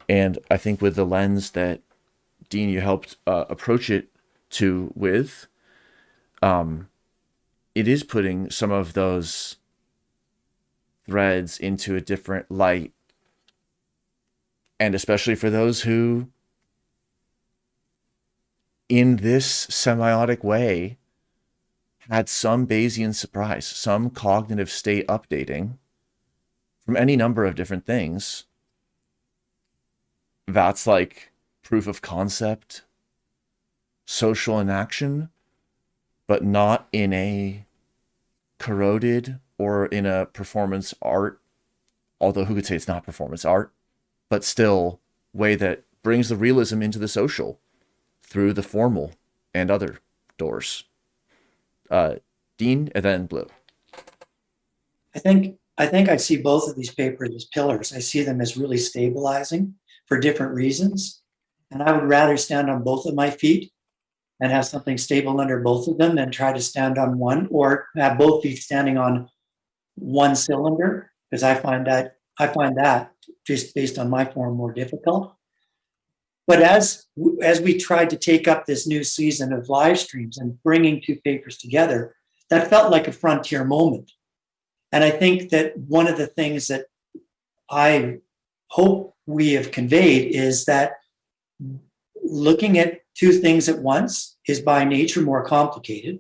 and I think with the lens that Dean you helped uh, approach it to with, um, it is putting some of those threads into a different light, and especially for those who in this semiotic way had some Bayesian surprise, some cognitive state updating from any number of different things. That's like proof of concept, social enaction, but not in a corroded or in a performance art, although who could say it's not performance art, but still way that brings the realism into the social through the formal and other doors. Uh, Dean and then Blue. I think I think I see both of these papers as pillars. I see them as really stabilizing for different reasons. And I would rather stand on both of my feet and have something stable under both of them than try to stand on one or have both feet standing on one cylinder because I find that I find that just based on my form more difficult. But as as we tried to take up this new season of live streams and bringing two papers together, that felt like a frontier moment. And I think that one of the things that I hope we have conveyed is that looking at two things at once is by nature more complicated,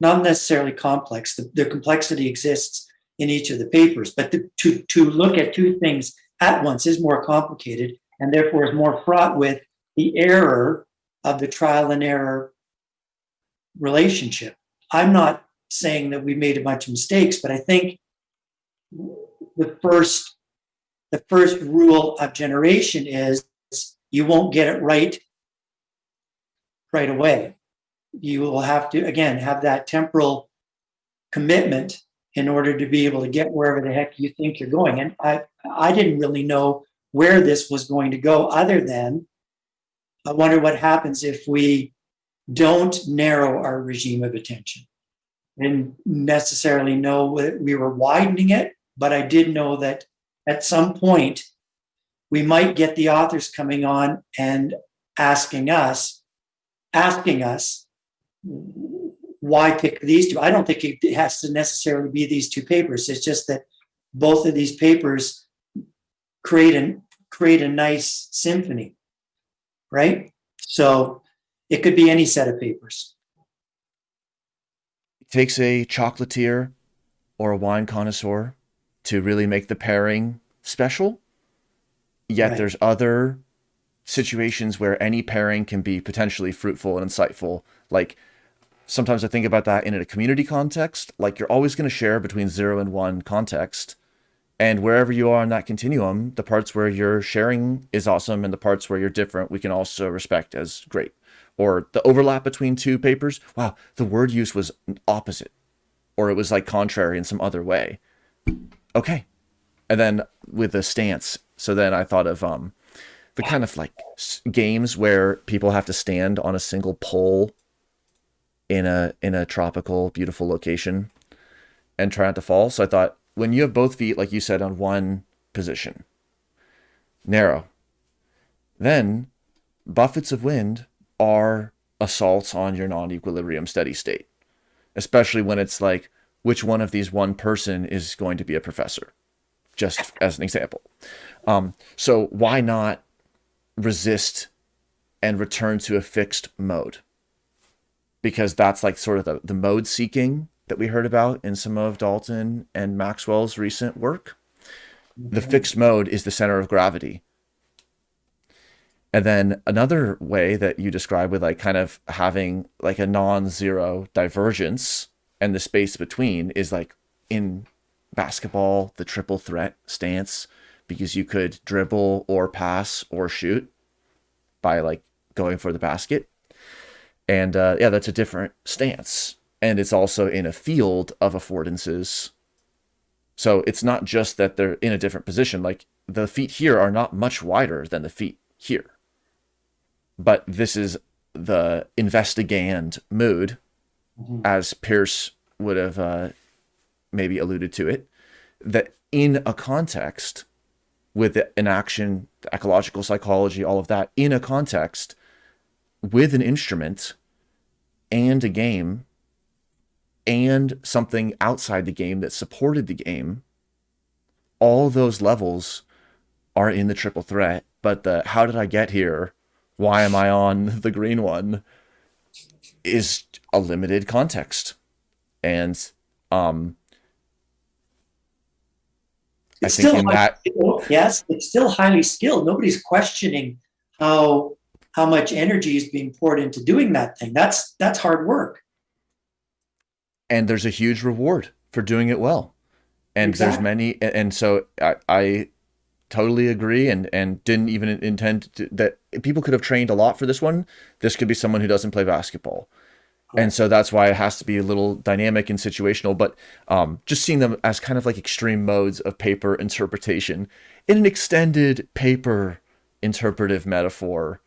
not necessarily complex. The, the complexity exists in each of the papers, but the, to, to look at two things at once is more complicated and therefore is more fraught with the error of the trial and error relationship. I'm not saying that we made a bunch of mistakes, but I think the first the first rule of generation is you won't get it right right away. You will have to again have that temporal commitment in order to be able to get wherever the heck you think you're going. And I I didn't really know where this was going to go other than I wonder what happens if we don't narrow our regime of attention. Didn't necessarily know that we were widening it, but I did know that at some point we might get the authors coming on and asking us, asking us why pick these two. I don't think it has to necessarily be these two papers. It's just that both of these papers create an create a nice symphony, right? So it could be any set of papers. Takes a chocolatier or a wine connoisseur to really make the pairing special. Yet Right. there's other situations where any pairing can be potentially fruitful and insightful. Like sometimes I think about that in a community context. Like you're always going to share between zero and one context. And wherever you are on that continuum, the parts where you're sharing is awesome, and the parts where you're different, we can also respect as great. Or the overlap between two papers. Wow, the word use was opposite, or it was like contrary in some other way. Okay, and then with the stance. So then I thought of um, the kind of like games where people have to stand on a single pole in a in a tropical, beautiful location and try not to fall. So I thought when you have both feet, like you said, on one position, narrow, then buffets of wind are assaults on your non-equilibrium steady state, especially when it's like which one of these one person is going to be a professor, just as an example. Um, so why not resist and return to a fixed mode? Because that's like sort of the, the mode seeking that we heard about in some of Dalton and Maxwell's recent work. The fixed mode is the center of gravity. And then another way that you describe with like kind of having like a non-zero divergence and the space between is like in basketball, the triple threat stance, because you could dribble or pass or shoot by like going for the basket. And uh, yeah, that's a different stance. And it's also in a field of affordances. So it's not just that they're in a different position. Like the feet here are not much wider than the feet here. But this is the investigand mood, as Peirce would have uh, maybe alluded to it, that in a context with an action, the ecological psychology, all of that, in a context with an instrument and a game and something outside the game that supported the game, all those levels are in the triple threat. But the how did I get here? Why am I on the green one? Is a limited context. And um I think still in that skilled. yes, it's still highly skilled. Nobody's questioning how how much energy is being poured into doing that thing. That's that's hard work. and there's a huge reward for doing it well and there's many and so I, I totally agree and and didn't even intend to, that people could have trained a lot for this one. This could be someone who doesn't play basketball. And so that's why it has to be a little dynamic and situational but um, just seeing them as kind of like extreme modes of paper interpretation in an extended paper interpretive metaphor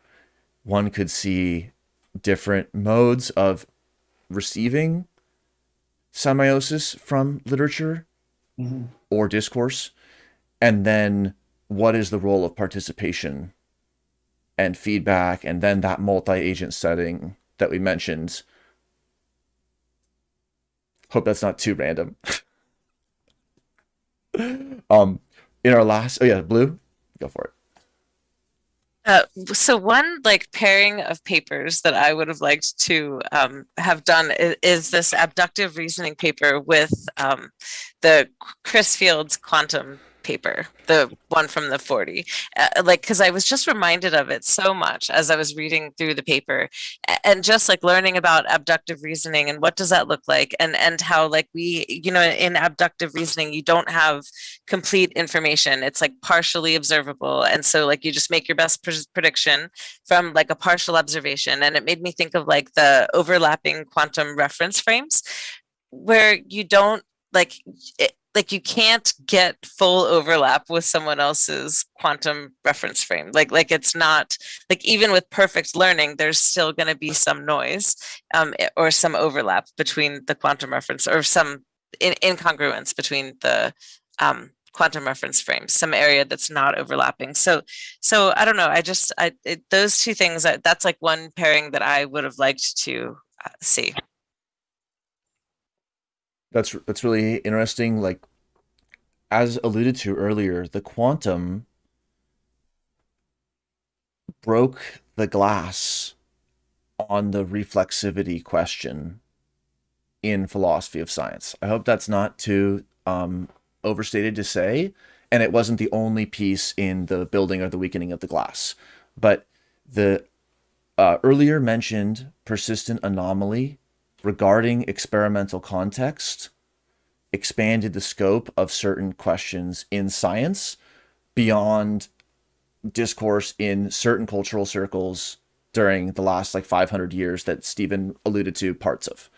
one could see different modes of receiving semiosis from literature Mhm. or discourse. And then what is the role of participation and feedback and then that multi-agent setting that we mentioned. Hope that's not too random. Um in our last oh yeah blue go for it. Uh, so one like pairing of papers that I would have liked to um, have done is, is, this abductive reasoning paper with um, the Chris Fields quantum paper, the one from the 40. Uh, like, because I was just reminded of it so much as I was reading through the paper and just like learning about abductive reasoning and what does that look like and and how like we you know in abductive reasoning you don't have complete information. It's like partially observable. And so like you just make your best pr prediction from like a partial observation. And it made me think of like the overlapping quantum reference frames where you don't like it, like you can't get full overlap with someone else's quantum reference frame. Like like it's not like even with perfect learning there's still going to be some noise um, eh, or some overlap between the quantum reference or some in incongruence between the um, quantum reference frames some area that's not overlapping. So so i don't know i just i it, those two things that's like one pairing that i would have liked to uh, see that's that's really interesting. Like as alluded to earlier, the quantum broke the glass on the reflexivity question in philosophy of science. I hope that's not too um, overstated to say, and it wasn't the only piece in the building or the weakening of the glass. But the uh, earlier mentioned persistent anomaly regarding experimental context expanded the scope of certain questions in science beyond discourse in certain cultural circles during the last like 500 years that Stephen alluded to parts of.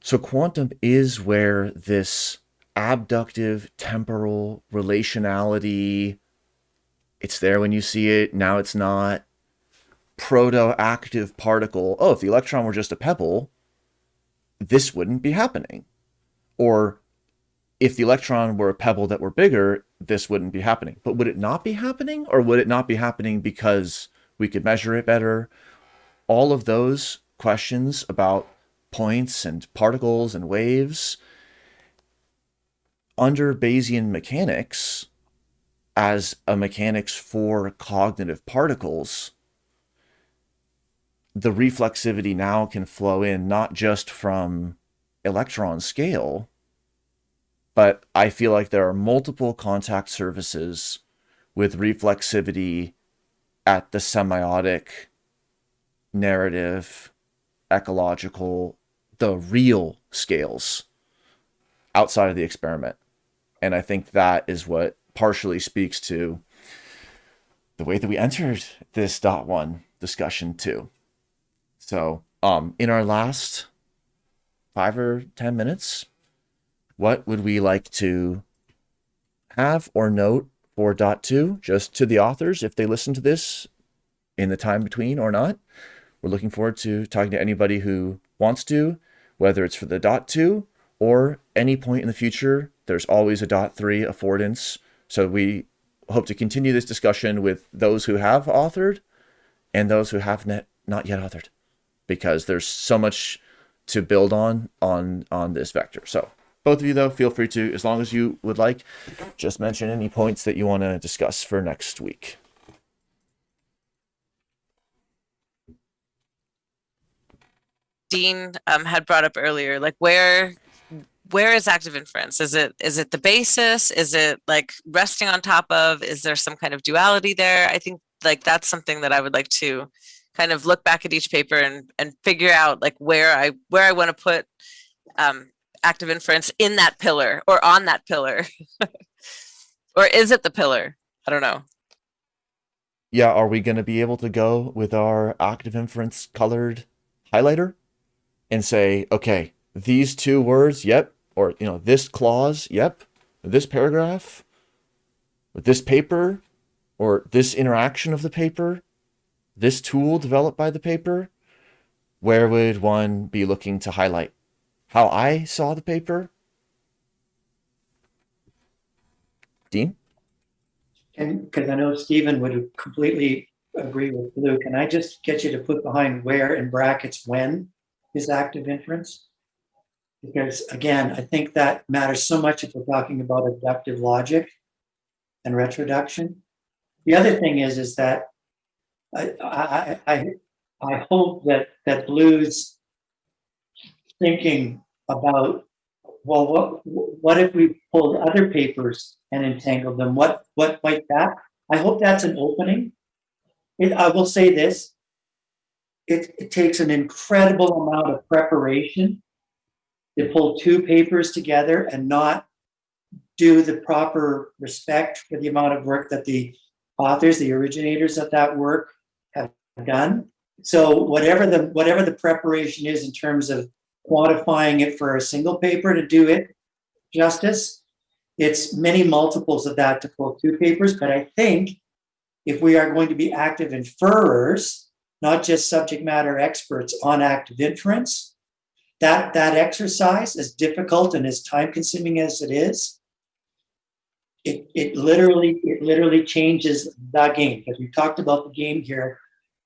So quantum is where this abductive temporal relationality it's there when you see it now it's not proto-active particle. Oh, if the electron were just a pebble, this wouldn't be happening. Or if the electron were a pebble that were bigger, this wouldn't be happening. But would it not be happening? Or would it not be happening because we could measure it better? All of those questions about points and particles and waves under Bayesian mechanics as a mechanics for cognitive particles the reflexivity now can flow in not just from electron scale, but I feel like there are multiple contact surfaces with reflexivity at the semiotic, narrative, ecological, the real scales outside of the experiment. And I think that is what partially speaks to the way that we entered this dot one discussion too. So, um, in our last five or 10 minutes, what would we like to have or note for dot two, just to the authors if they listen to this in the time between or not? We're looking forward to talking to anybody who wants to, whether it's for the dot two or any point in the future. There's always a dot three affordance. So we hope to continue this discussion with those who have authored and those who have not, not yet authored because there's so much to build on on on this vector. So both of you though, feel free to, as long as you would like, just mention any points that you want to discuss for next week. Dean um, had brought up earlier, like where where is active inference? Is it is it the basis? Is it like resting on top of? Is there some kind of duality there? I think like that's something that I would like to kind of look back at each paper and and figure out like where I where I want to put um, active inference in that pillar or on that pillar, or is it the pillar? I don't know. Yeah, are we going to be able to go with our active inference colored highlighter and say, okay, these two words, yep, or you know, this clause, yep, this paragraph, with this paper, or this interaction of the paper, this tool developed by the paper, where would one be looking to highlight? How I saw the paper? Dean? And because I know Stephen would completely agree with Blue, can I just get you to put behind where in brackets when is active inference? Because again, I think that matters so much if we're talking about abductive logic and retroduction. The other thing is, is that I, I, I, I hope that, that Blue's thinking about, well, what, what if we pulled other papers and entangled them? What, what might that? I hope that's an opening. It, I will say this. It, it takes an incredible amount of preparation to pull two papers together and not do the proper respect for the amount of work that the authors, the originators of that work done. So whatever the whatever the preparation is in terms of quantifying it for a single paper to do it justice, it's many multiples of that to pull two papers. But I think if we are going to be active inferers, not just subject matter experts on active inference, that that exercise, as difficult and as time consuming as it is, it, it literally it literally changes the game because we talked about the game here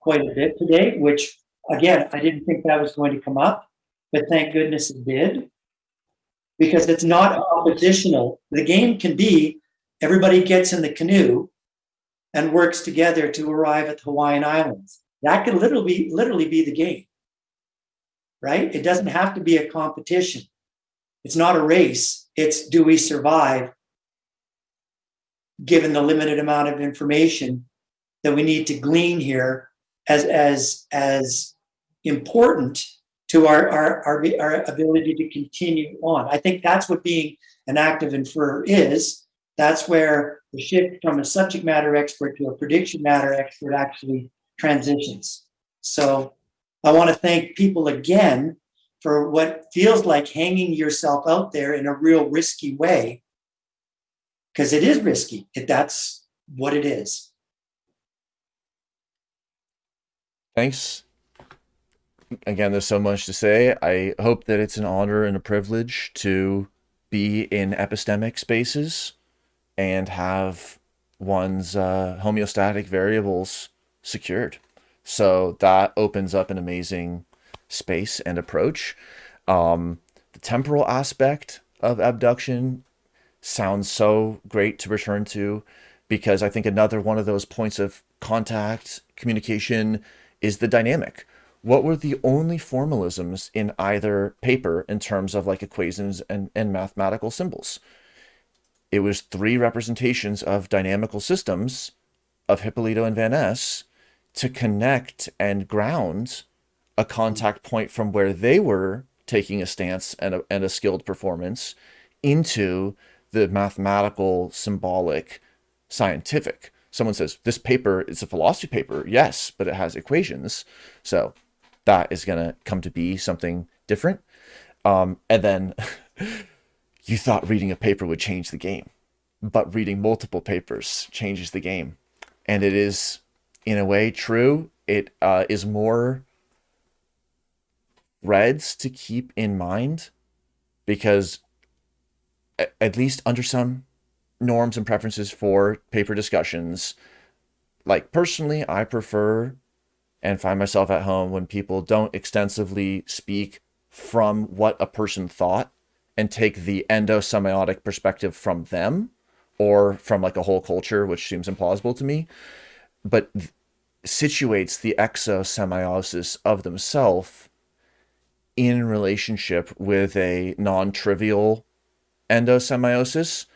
quite a bit today which again i didn't think that was going to come up but thank goodness it did. Because it's not oppositional. The game can be everybody gets in the canoe and works together to arrive at the hawaiian islands. That could literally be literally be the game right? It doesn't have to be a competition. It's not a race. It's do we survive given the limited amount of information that we need to glean here as as as important to our our, our, our ability to continue on. I think that's what being an active inferrer is. That's where the shift from a subject matter expert to a prediction matter expert actually transitions. So I want to thank people again for what feels like hanging yourself out there in a real risky way because it is risky. That's what it is. Thanks. Again, there's so much to say. I hope that it's an honor and a privilege to be in epistemic spaces and have one's uh, homeostatic variables secured. So that opens up an amazing space and approach. Um, the temporal aspect of abduction sounds so great to return to because I think another one of those points of contact, communication is the dynamic. What were the only formalisms in either paper in terms of like equations and, and mathematical symbols? It was three representations of dynamical systems of Hipólito and Van Es to connect and ground a contact point from where they were taking a stance and a, and a skilled performance into the mathematical, symbolic, scientific. Someone says, this paper is a philosophy paper. Yes, but it has equations. So that is going to come to be something different. Um, and then you thought reading a paper would change the game, but reading multiple papers changes the game. And it is, in a way, true. It uh, is more threads to keep in mind because at least under some norms and preferences for paper discussions. Like personally, I prefer and find myself at home when people don't extensively speak from what a person thought and take the endosemiotic perspective from them or from like a whole culture, which seems implausible to me, but situates the exosemiosis of themselves in relationship with a non-trivial endosemiosis.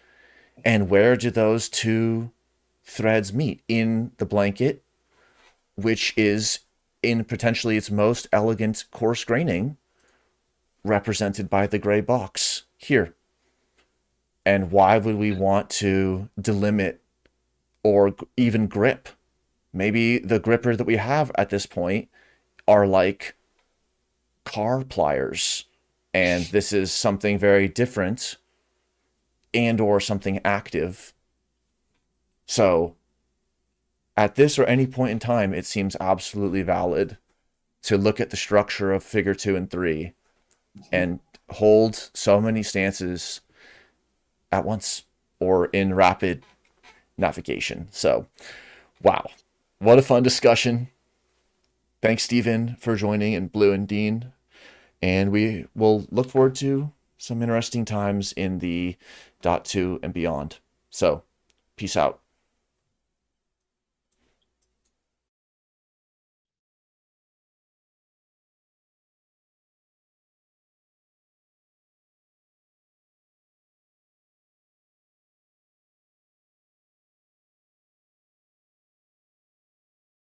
And where do those two threads meet? In the blanket, which is in potentially its most elegant coarse graining, represented by the gray box here. And why would we want to delimit or even grip? Maybe the gripper that we have at this point are like car pliers. And this is something very different and or something active. So at this or any point in time, it seems absolutely valid to look at the structure of figure two and three and hold so many stances at once or in rapid navigation. So, wow, what a fun discussion. Thanks, Stephen, for joining and Blue and Dean. And we will look forward to some interesting times in the dot two and beyond. So peace out.